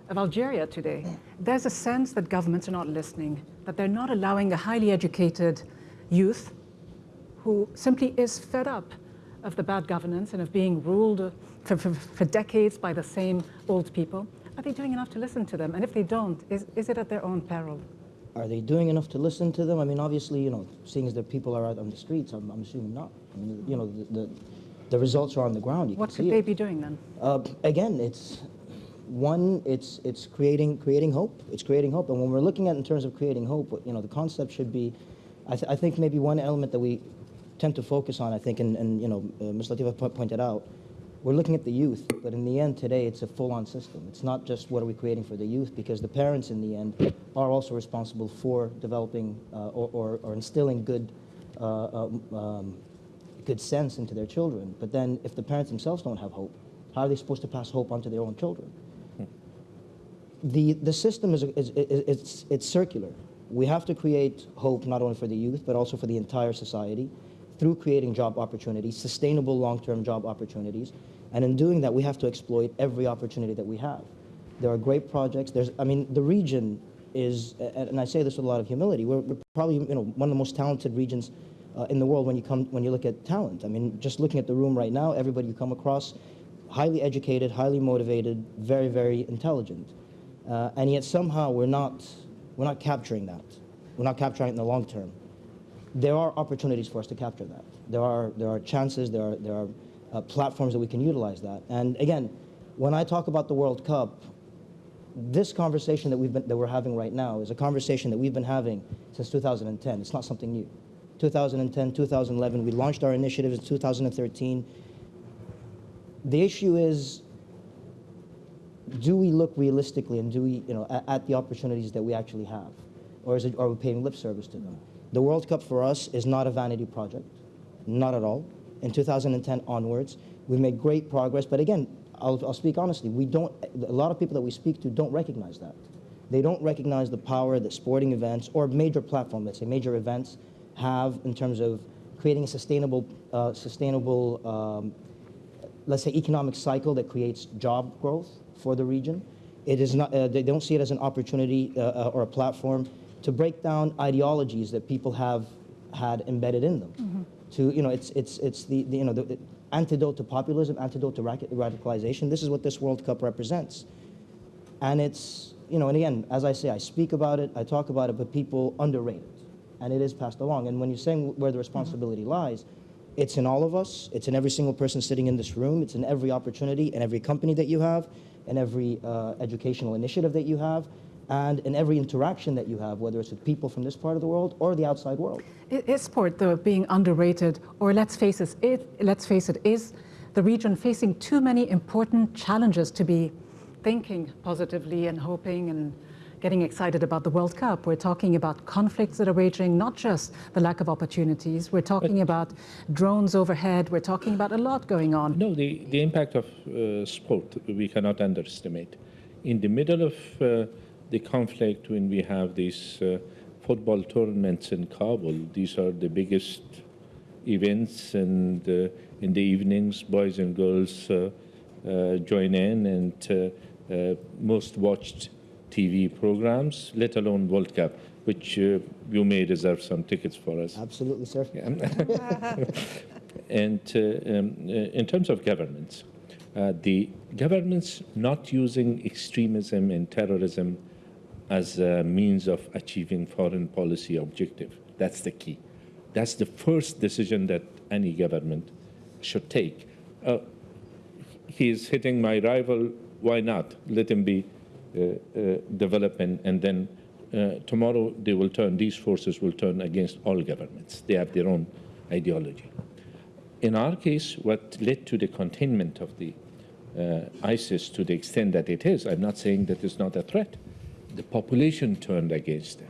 Speaker 1: of Algeria today, there's a sense that governments are not listening, that they're not allowing a highly educated youth who simply is fed up of the bad governance and of being ruled for, for, for decades by the same old people. Are they doing enough to listen to them? And if they don't, is, is it at their own peril?
Speaker 19: Are they doing enough to listen to them? I mean, obviously, you know, seeing as that people are out on the streets, I'm, I'm assuming not. I mean, you know, the, the, the results are on the ground. You
Speaker 1: what
Speaker 19: could
Speaker 1: they
Speaker 19: it.
Speaker 1: be doing then?
Speaker 19: Uh, again, it's one, it's it's creating creating hope. It's creating hope, and when we're looking at in terms of creating hope, you know, the concept should be, I, th I think maybe one element that we tend to focus on, I think, and, and you know, uh, Ms. Latifa pointed out, we're looking at the youth, but in the end today it's a full-on system. It's not just what are we creating for the youth because the parents in the end are also responsible for developing uh, or, or, or, instilling good, uh, um, um, good sense into their children. But then if the parents themselves don't have hope, how are they supposed to pass hope onto their own children? The, the system is, is, is it's, it's circular. We have to create hope not only for the youth, but also for the entire society through creating job opportunities, sustainable long-term job opportunities, and in doing that, we have to exploit every opportunity that we have. There are great projects. There's, I mean, the region is, and I say this with a lot of humility, we're, we're probably you know, one of the most talented regions uh, in the world when you, come, when you look at talent. I mean, just looking at the room right now, everybody you come across, highly educated, highly motivated, very, very intelligent. Uh, and yet somehow we're not, we're not capturing that. We're not capturing it in the long term. There are opportunities for us to capture that. There are, there are chances, there are, there are uh, platforms that we can utilize that. And again, when I talk about the World Cup, this conversation that, we've been, that we're having right now is a conversation that we've been having since 2010. It's not something new. 2010, 2011. We launched our initiatives in 2013. The issue is, do we look realistically and do we, you know, at, at the opportunities that we actually have? Or is it, are we paying lip service to them? The World Cup for us is not a vanity project, not at all. In 2010 onwards, We've made great progress, but again, I'll, I'll speak honestly, we don't, a lot of people that we speak to don't recognize that. They don't recognize the power that sporting events or major platforms, let's say major events, have in terms of creating a sustainable, uh, sustainable um, let's say, economic cycle that creates job growth for the region. It is not, uh, they don't see it as an opportunity uh, uh, or a platform to break down ideologies that people have had embedded in them.
Speaker 1: Mm-hmm.
Speaker 19: To, you know, it's, it's, it's the, the you know, the, antidote to populism, antidote to radicalization. This is what this World Cup represents. And it's, you know, and again, as I say, I speak about it, I talk about it, but people underrate it. And it is passed along. And when you're saying where the responsibility lies, it's in all of us. It's in every single person sitting in this room. It's in every opportunity, in every company that you have, in every uh, educational initiative that you have, and in every interaction that you have, whether it's with people from this part of the world or the outside world.
Speaker 1: I- Is sport, though, being underrated, or let's face it, it, let's face it, is the region facing too many important challenges to be thinking positively and hoping and getting excited about the World Cup? We're talking about conflicts that are raging, not just the lack of opportunities. We're talking about drones overhead. We're talking about a lot going on.
Speaker 16: No, the, the impact of uh, sport we cannot underestimate. In the middle of uh, the conflict, when we have these uh, football tournaments in Kabul, these are the biggest events, and uh, in the evenings, boys and girls uh, uh, join in, and uh, most watched TV programs, let alone World Cup, which uh, you may reserve some tickets for us.
Speaker 19: Absolutely, sir.
Speaker 16: and uh, um, in terms of governments, uh, the governments not using extremism and terrorism as a means of achieving foreign policy objective. That's the key. That's the first decision that any government should take. Uh, he's hitting my rival, why not? Let him be uh, uh, development, and then uh, tomorrow they will turn, these forces will turn against all governments. They have their own ideology. In our case, what led to the containment of the uh, ISIS to the extent that it is, I'm not saying that it's not a threat. The population turned against them.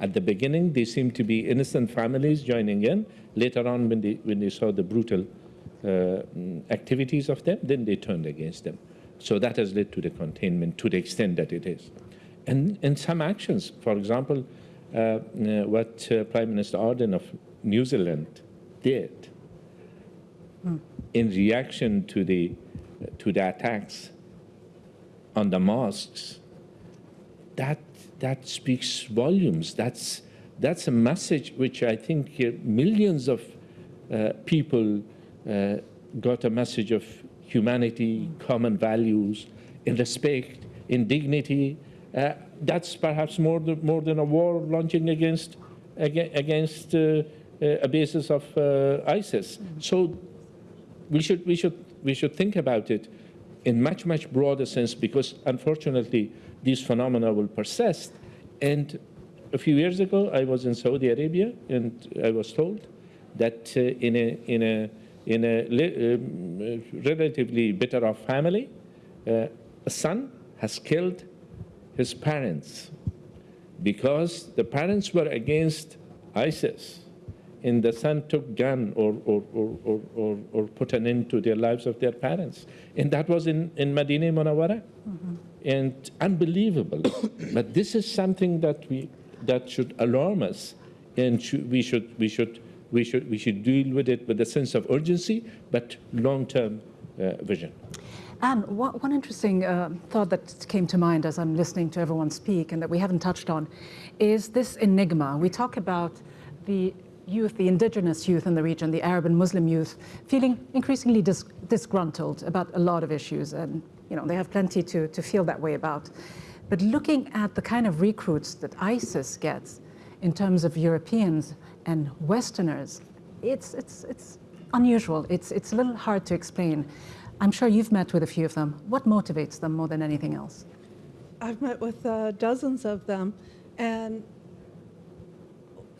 Speaker 16: At the beginning, they seemed to be innocent families joining in. Later on, when they, when they saw the brutal uh, mm, activities of them, then they turned against them. So that has led to the containment to the extent that it is. And, and some actions, for example, uh, uh, what uh, Prime Minister Ardern of New Zealand did
Speaker 1: Hmm.
Speaker 16: in reaction to the, to the attacks on the mosques, that, that speaks volumes. That's, that's a message which I think uh, millions of uh, people uh, got a message of humanity, common values, in respect, in dignity. Uh, that's perhaps more than, more than a war launching against, against uh, a basis of ISIS. So we should, we, should, we should think about it in much, much broader sense because unfortunately these phenomena will persist. And a few years ago, I was in Saudi Arabia and I was told that uh, in a, in a, in a um, relatively better off family, uh, a son has killed his parents because the parents were against ISIS and the son took gun or, or, or, or, or, put an end to their lives of their parents. And that was in, in Medina Munawara. And unbelievable. but this is something that, we, that should alarm us. And we, should, we, should, we, should, we should deal with it with a sense of urgency, but long-term uh, vision.
Speaker 1: And one, one interesting uh, thought that came to mind as I'm listening to everyone speak and that we haven't touched on is this enigma. We talk about the youth, the indigenous youth in the region, the Arab and Muslim youth, feeling increasingly dis- disgruntled about a lot of issues. And, you know, they have plenty to, to feel that way about. But looking at the kind of recruits that ISIS gets in terms of Europeans and Westerners, it's, it's, it's unusual. It's, it's a little hard to explain. I'm sure you've met with a few of them. What motivates them more than anything else?
Speaker 2: I've met with uh, dozens of them, and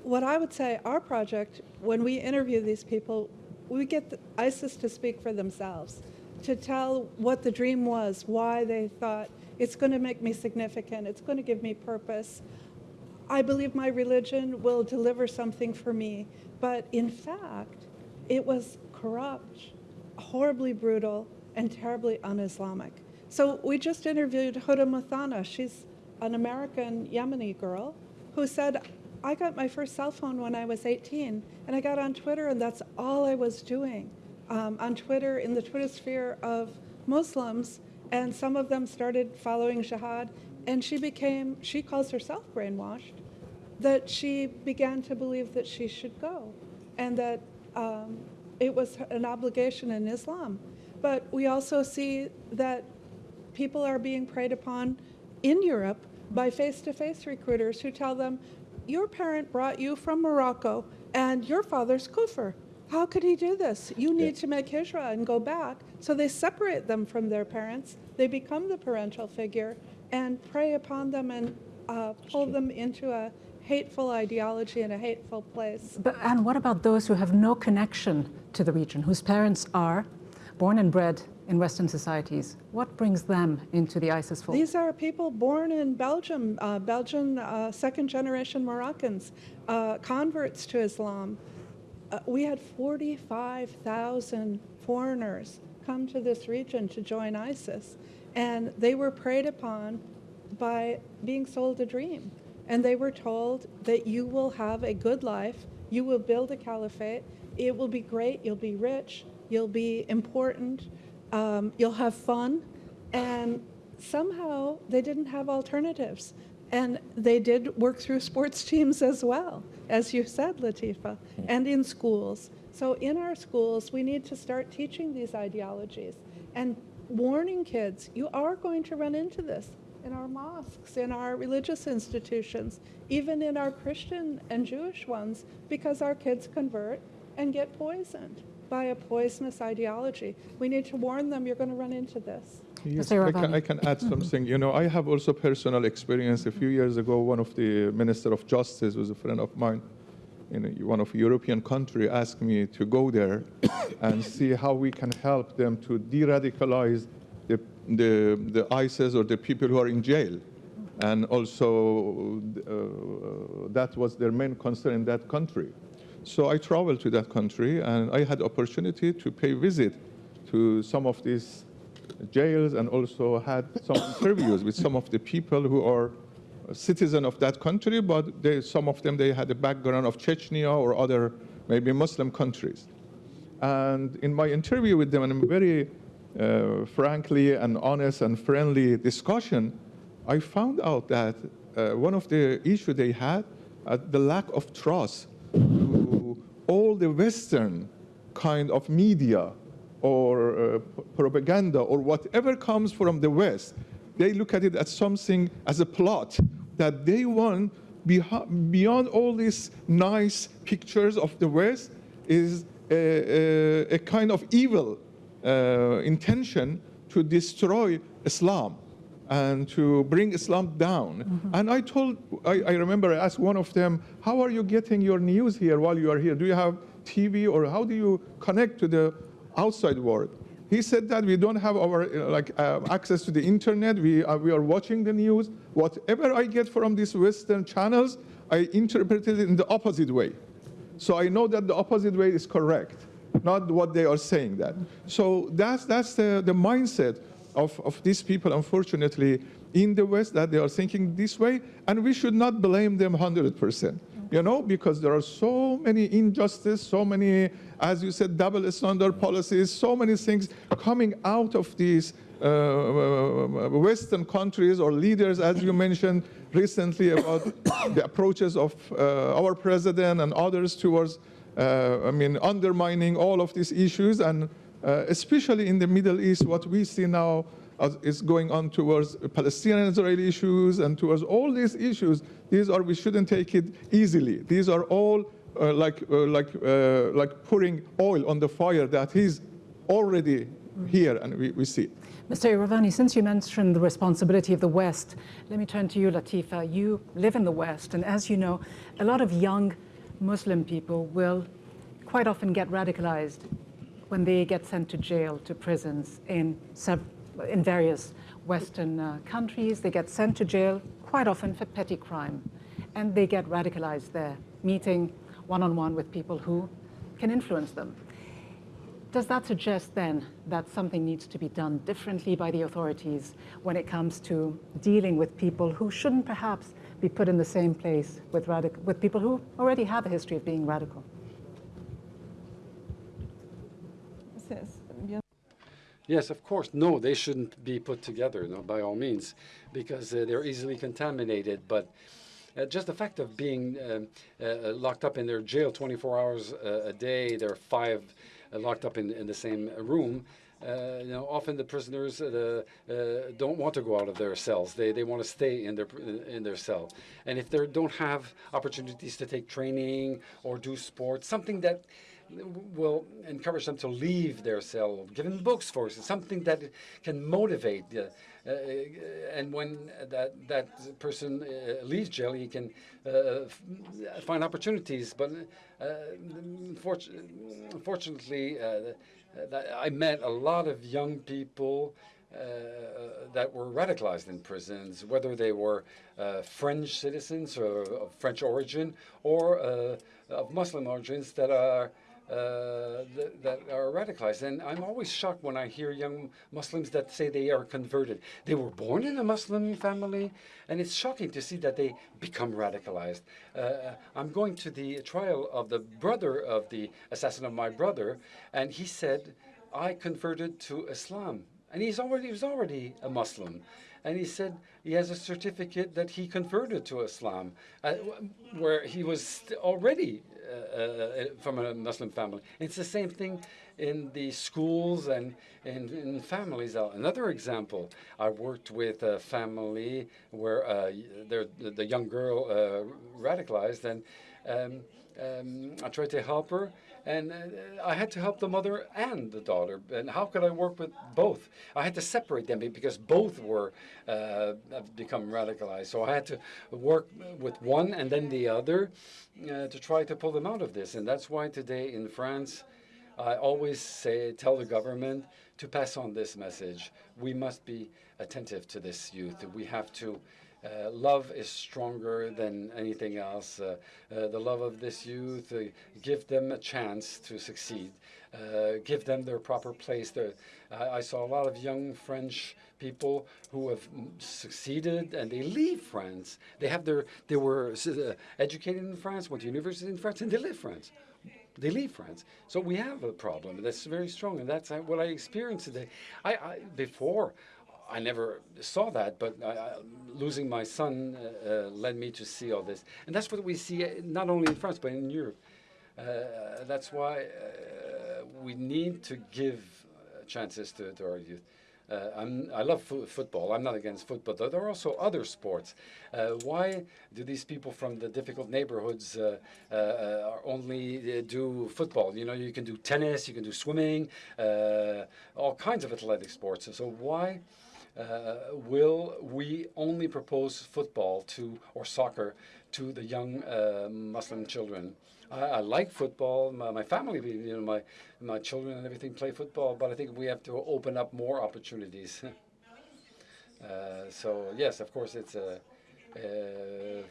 Speaker 2: what I would say, our project, when we interview these people, we get ISIS to speak for themselves, to tell what the dream was, why they thought it's going to make me significant, it's going to give me purpose. I believe my religion will deliver something for me. But in fact, it was corrupt, horribly brutal, and terribly un Islamic. So we just interviewed Huda Muthana. She's an American Yemeni girl who said, I got my first cell phone when I was 18, and I got on Twitter, and that's all I was doing. Um, on Twitter, in the Twitter sphere of Muslims, and some of them started following jihad, and she became, she calls herself brainwashed, that she began to believe that she should go, and that um, it was an obligation in Islam. But we also see that people are being preyed upon in Europe by face-to-face recruiters who tell them, your parent brought you from Morocco and your father's kufr. How could he do this? You need to make hijrah and go back. So they separate them from their parents. They become the parental figure and prey upon them and uh, pull them into a hateful ideology and a hateful place.
Speaker 1: But, and what about those who have no connection to the region, whose parents are born and bred in Western societies? What brings them into the ISIS fold?
Speaker 2: These are people born in Belgium, uh, Belgian uh, second generation Moroccans, uh, converts to Islam. Uh, we had 45,000 foreigners come to this region to join ISIS, and they were preyed upon by being sold a dream. And they were told that you will have a good life, you will build a caliphate, it will be great, you'll be rich, you'll be important, um, you'll have fun. And somehow they didn't have alternatives. And they did work through sports teams as well, as you said, Latifa, and in schools. So in our schools, we need to start teaching these ideologies and warning kids, you are going to run into this in our mosques, in our religious institutions, even in our Christian and Jewish ones, because our kids convert and get poisoned by a poisonous ideology. We need to warn them, you're going to run into this.
Speaker 18: Yes, I can, I can add something. You know, I have also personal experience. A few years ago, one of the Minister of Justice was a friend of mine in one of European country asked me to go there and see how we can help them to de-radicalize the, the, the ISIS or the people who are in jail. And also, uh, that was their main concern in that country. So I traveled to that country, and I had opportunity to pay visit to some of these jails and also had some interviews with some of the people who are citizen of that country, but they, some of them, they had a background of Chechnya or other maybe Muslim countries. And in my interview with them, and in very uh, frankly and honest and friendly discussion, I found out that uh, one of the issues they had, uh, the lack of trust to all the Western kind of media or uh, propaganda or whatever comes from the West, they look at it as something, as a plot that they want beyond all these nice pictures of the West is a, a, a kind of evil uh, intention to destroy Islam and to bring Islam down. Mm -hmm. And I told, I, I, remember I asked one of them, how are you getting your news here while you are here? Do you have TV or how do you connect to the outside world? He said that we don't have our like uh, access to the internet. We are, we are watching the news. Whatever I get from these Western channels, I interpret it in the opposite way. So I know that the opposite way is correct, not what they are saying that. So that's, that's the, the mindset of, of these people, unfortunately, in the West, that they are thinking this way, and we should not blame them 100% you know, because there are so many injustice, so many, as you said, double standard policies, so many things coming out of these uh, uh, Western countries or leaders, as you mentioned recently about the approaches of uh, our president and others towards, uh, I mean, undermining all of these issues, and uh, especially in the Middle East, what we see now is going on towards Palestinian-Israeli issues and towards all these issues. These are, we shouldn't take it easily. These are all uh, like, uh, like, uh, like pouring oil on the fire that is already here and we, we see.
Speaker 1: Mr. Iravani, since you mentioned the responsibility of the West, let me turn to you, Latifa. You live in the West, and as you know, a lot of young Muslim people will quite often get radicalized when they get sent to jail, to prisons in, in various Western uh, countries. They get sent to jail quite often for petty crime, and they get radicalized there, meeting one-on-one -on -one with people who can influence them. Does that suggest then that something needs to be done differently by the authorities when it comes to dealing with people who shouldn't perhaps be put in the same place with, with people who already have a history of being radical?
Speaker 20: Yes, of course. No, they shouldn't be put together, no, by all means, because uh, they're easily contaminated. But uh, just the fact of being um, uh, locked up in their jail 24 hours uh, a day, there are five uh, locked up in, in the same room. Uh, you know, often the prisoners uh, don't want to go out of their cells. They, they want to stay in their in their cell. And if they don't have opportunities to take training or do sports, something that will encourage them to leave their cell, give them books for it, something that can motivate. Uh, uh, and when that that person uh, leaves jail, he can uh, find opportunities. But uh, unfortunately, uh, I met a lot of young people uh, that were radicalized in prisons, whether they were uh, French citizens or of French origin or uh, of Muslim origins that are uh, that, are radicalized. And I'm always shocked when I hear young Muslims that say they are converted. They were born in a Muslim family, and it's shocking to see that they become radicalized. Uh, I'm going to the trial of the brother of the assassin of my brother, and he said, I converted to Islam. And he's already, he was already a Muslim. And he said he has a certificate that he converted to Islam, uh, where he was already uh, uh, from a Muslim family. It's the same thing in the schools and in, families. Uh, another example, I worked with a family where uh, the young girl uh, radicalized, and um, um, I tried to help her, and uh, I had to help the mother and the daughter. And how could I work with both? I had to separate them because both were uh, become radicalized. So I had to work with one and then the other uh, to try to pull them out of this. And that's why today in France, I always say, tell the government to pass on this message. We must be attentive to this youth. We have to uh, love is stronger than anything else. Uh, uh, the love of this youth, uh, give them a chance to succeed. Uh, give them their proper place. I saw a lot of young French people who have succeeded and they leave France. They have their, they were educated in France, went to university in France, and they live France they leave France. So we have a problem that's very strong, and that's what I experienced today. I, I before I never saw that, but I, losing my son uh, uh, led me to see all this. And that's what we see uh, not only in France, but in Europe. Uh, that's why uh, we need to give chances to, to our youth. I love football. I'm not against football. But there are also other sports. Why do these people from the difficult neighborhoods only do football? You know, you can do tennis, you can do swimming, all kinds of athletic sports. So why uh, will we only propose football to or soccer to the young uh, Muslim children? I, I, like football. My, my, family, you know, my my children and everything play football, but I think we have to open up more opportunities. uh, so yes, of course, it's a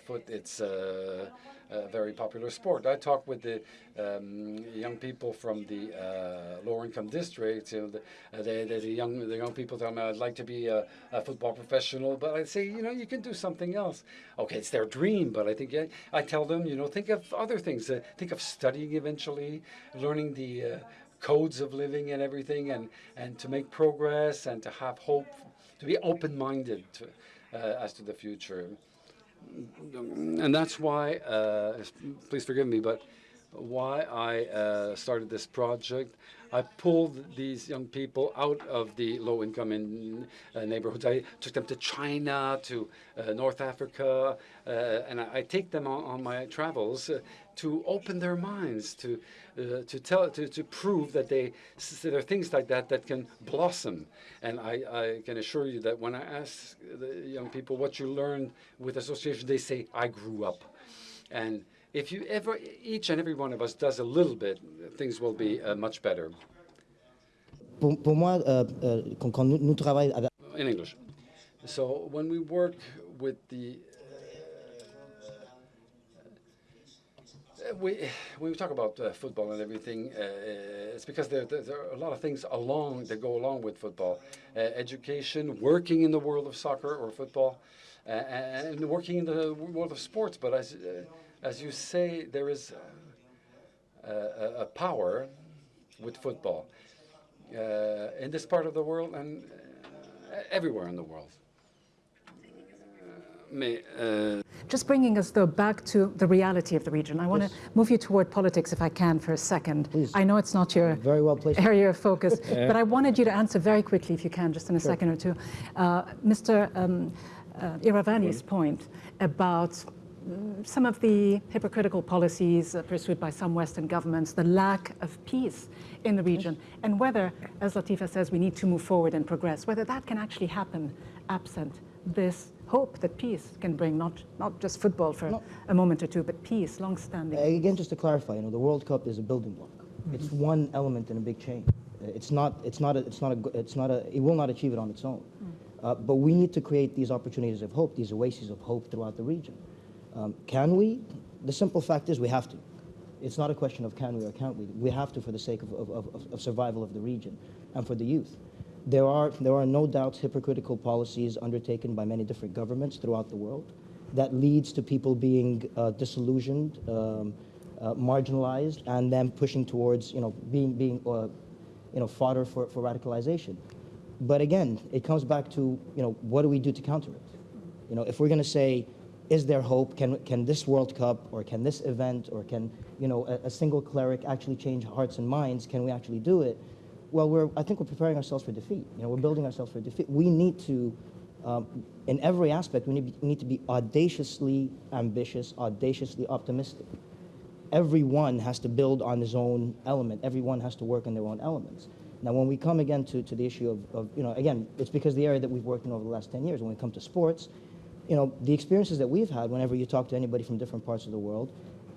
Speaker 20: foot. It's a, a, very popular sport. I talk with the um, young people from the uh, lower income districts. You know, the, uh, the young the young people tell me I'd like to be a, a, football professional, but I say you know you can do something else. Okay, it's their dream, but I think yeah, I tell them you know think of other things. Uh, think of studying eventually, learning the uh, codes of living and everything, and and to make progress and to have hope, to be open minded to, uh, as to the future and that's why, uh, please forgive me, but why I uh, started this project. I pulled these young people out of the low-income in, uh, neighborhoods. I took them to China, to uh, North Africa, uh, and I, I, take them on, on my travels uh, to open their minds, to uh, to tell, to, to prove that they there are things like that that can blossom. And I, I can assure you that when I ask the young people what you learned with association, they say I grew up, and if you ever, each and every one of us does a little bit, things will be uh, much better.
Speaker 19: Pour, pour moi, quand, quand nous, nous travaillons.
Speaker 20: In English. So when we work with the we, we talk about uh, football and everything, uh, it's because there, there, there, are a lot of things along that go along with football. Uh, education, working in the world of soccer or football, uh, and working in the world of sports. But as, uh, as you say, there is a, a power with football in this part of the world and everywhere in the world. Mais, uh,
Speaker 1: Just bringing us, though, back to the reality of the region. I want to move you toward politics, if I can, for a second.
Speaker 19: Please.
Speaker 1: I know it's not your
Speaker 19: Very well placed.
Speaker 1: area of focus,
Speaker 19: Yeah.
Speaker 1: but I wanted you to answer very quickly, if you can, just in a
Speaker 19: Sure.
Speaker 1: second or two. Uh, Mr. Um, uh, Iravani's point about mm, some of the hypocritical policies uh, pursued by some Western governments, the lack of peace in the region, and whether, as Latifa says, we need to move forward and progress, whether that can actually happen absent this hope that peace can bring, not, not just football for a moment or two, but peace, long-standing.
Speaker 19: Again, just to clarify, you know, the World Cup is a building block. It's one element in a big chain. Uh, It's not, it's not, a, it's not a, it's not a, it will not achieve it on its own. Uh, but we need to create these opportunities of hope, these oases of hope throughout the region. Um, can we? The simple fact is we have to. It's not a question of can we or can't we. We have to for the sake of, of, of, of survival of the region and for the youth. There are, there are no doubts hypocritical policies undertaken by many different governments throughout the world that leads to people being uh, disillusioned, um, uh, marginalized, and then pushing towards, you know, being, being uh, you know, fodder for, for radicalization. But again, it comes back to, you know, what do we do to counter it? You know, if we're going to say, is there hope? Can, can this World Cup or can this event or can, you know, a, a single cleric actually change hearts and minds? Can we actually do it? Well, we're, I think we're preparing ourselves for defeat. You know, we're building ourselves for defeat. We need to, um, in every aspect, we need, we need to be audaciously ambitious, audaciously optimistic. Everyone has to build on his own element. Everyone has to work on their own elements. Now, when we come again to, to the issue of, of, you know, again, it's because the area that we've worked in over the last 10 years, when we come to sports, you know, the experiences that we've had whenever you talk to anybody from different parts of the world,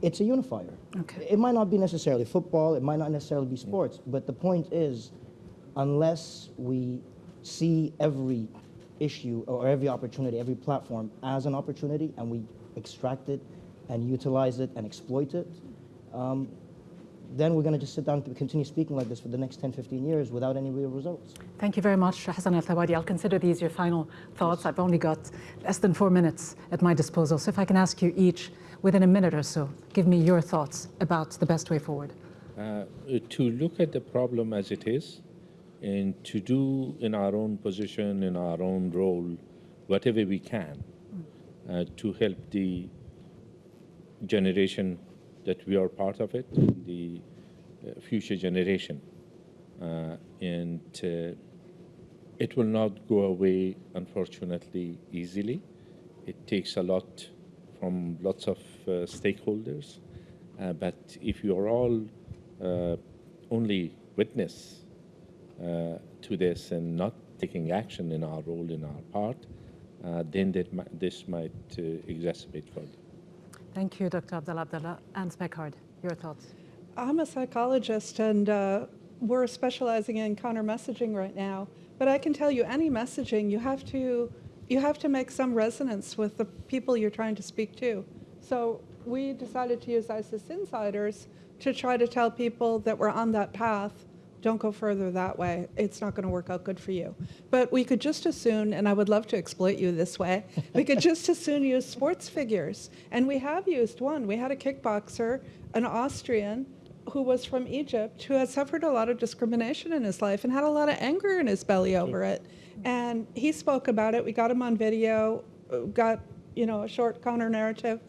Speaker 19: it's a unifier.
Speaker 1: Okay.
Speaker 19: It might not be necessarily football, it might not necessarily be sports, but the point is, unless we see every issue or every opportunity, every platform as an opportunity, and we extract it and utilize it and exploit it, um, then we're going to just sit down and continue speaking like this for the next 10, 15 years without any real results.
Speaker 1: Thank you very much, Hassan Al Thawadi. I'll consider these your final thoughts. I've only got less than four minutes at my disposal. So if I can ask you each within a minute or so, give me your thoughts about the best way forward.
Speaker 16: uh, to look at the problem as it is and to do in our own position, in our own role, whatever we can uh, to help the generation that we are part of it, the uh, future generation. Uh, and uh, it will not go away, unfortunately, easily. It takes a lot from lots of uh, stakeholders. Uh, but if you are all uh, only witness uh, to this and not taking action in our role, in our part, uh, then that mi- this might uh, exacerbate further.
Speaker 1: Thank you, Dr. Abdullah Abdullah. Anne Speckhard, your thoughts.
Speaker 2: I'm a psychologist and uh, we're specializing in counter messaging right now. But I can tell you any messaging, you have to you have to make some resonance with the people you're trying to speak to. So we decided to use ISIS insiders to try to tell people that we're on that path, don't go further that way. It's not going to work out good for you. But we could just as soon, and I would love to exploit you this way, we could just as soon use sports figures. And we have used one. We had a kickboxer, an Austrian, who was from Egypt, who had suffered a lot of discrimination in his life and had a lot of anger in his belly over it. And he spoke about it. We got him on video, got you know a short counter narrative,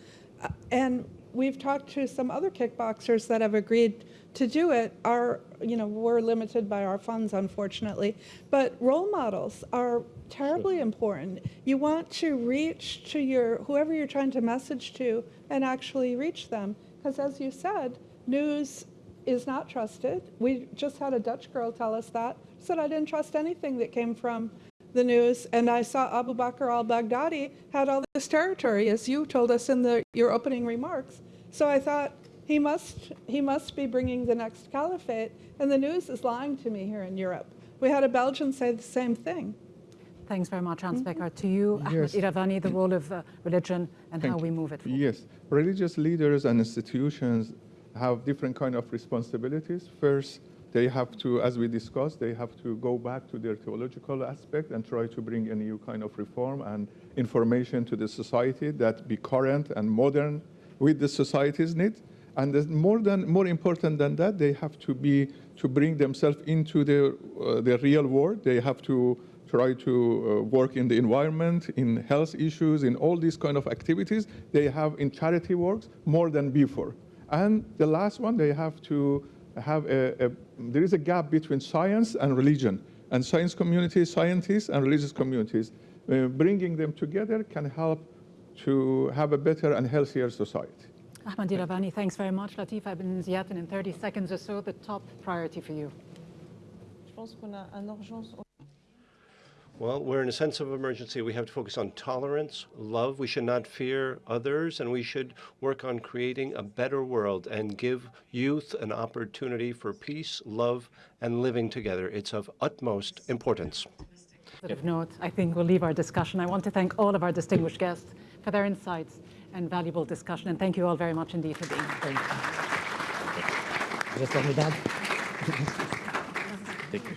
Speaker 2: Uh, and we've talked to some other kickboxers that have agreed to do it. Our you know we're limited by our funds, unfortunately, but role models are terribly important. You want to reach to your whoever you're trying to message to and actually reach them, because as you said, news is not trusted. We just had a Dutch girl tell us that. Said I didn't trust anything that came from the news, and I saw Abu Bakr al-Baghdadi had all this territory, as you told us in the, your opening remarks. So I thought, he must, he must be bringing the next caliphate, and the news is lying to me here in Europe. We had a Belgian say the same thing.
Speaker 1: Thanks very much, Anne Speckhard. To you,
Speaker 18: Yes.
Speaker 1: Iravani, the role of uh, religion and
Speaker 18: Thank
Speaker 1: how we move it forward.
Speaker 18: Yes, religious leaders and institutions have different kind of responsibilities. First, they have to, as we discussed, they have to go back to their theological aspect and try to bring a new kind of reform and information to the society that be current and modern with the society's needs. And more than more important than that, they have to be to bring themselves into the uh, the real world. They have to try to uh, work in the environment, in health issues, in all these kind of activities they have in charity works more than before. And the last one, they have to have a, a there is a gap between science and religion, and science communities, scientists, and religious communities. Uh, bringing them together can help to have a better and healthier society.
Speaker 1: Ahmed Iravani, thanks very much. Latifa Ibn Ziaten, in 30 seconds or so, the top priority for you.
Speaker 21: Je pense qu'on a un urgence
Speaker 17: Well, we're in a sense of emergency. We have to focus on tolerance, love. We should not fear others, and we should work on creating a better world and give youth an opportunity for peace, love, and living together. It's of utmost importance.
Speaker 1: Positive note, I think we'll leave our discussion. I want to thank all of our distinguished guests for their insights and valuable discussion, and thank you all very much indeed for being here.
Speaker 14: Just let me.
Speaker 16: Thank you.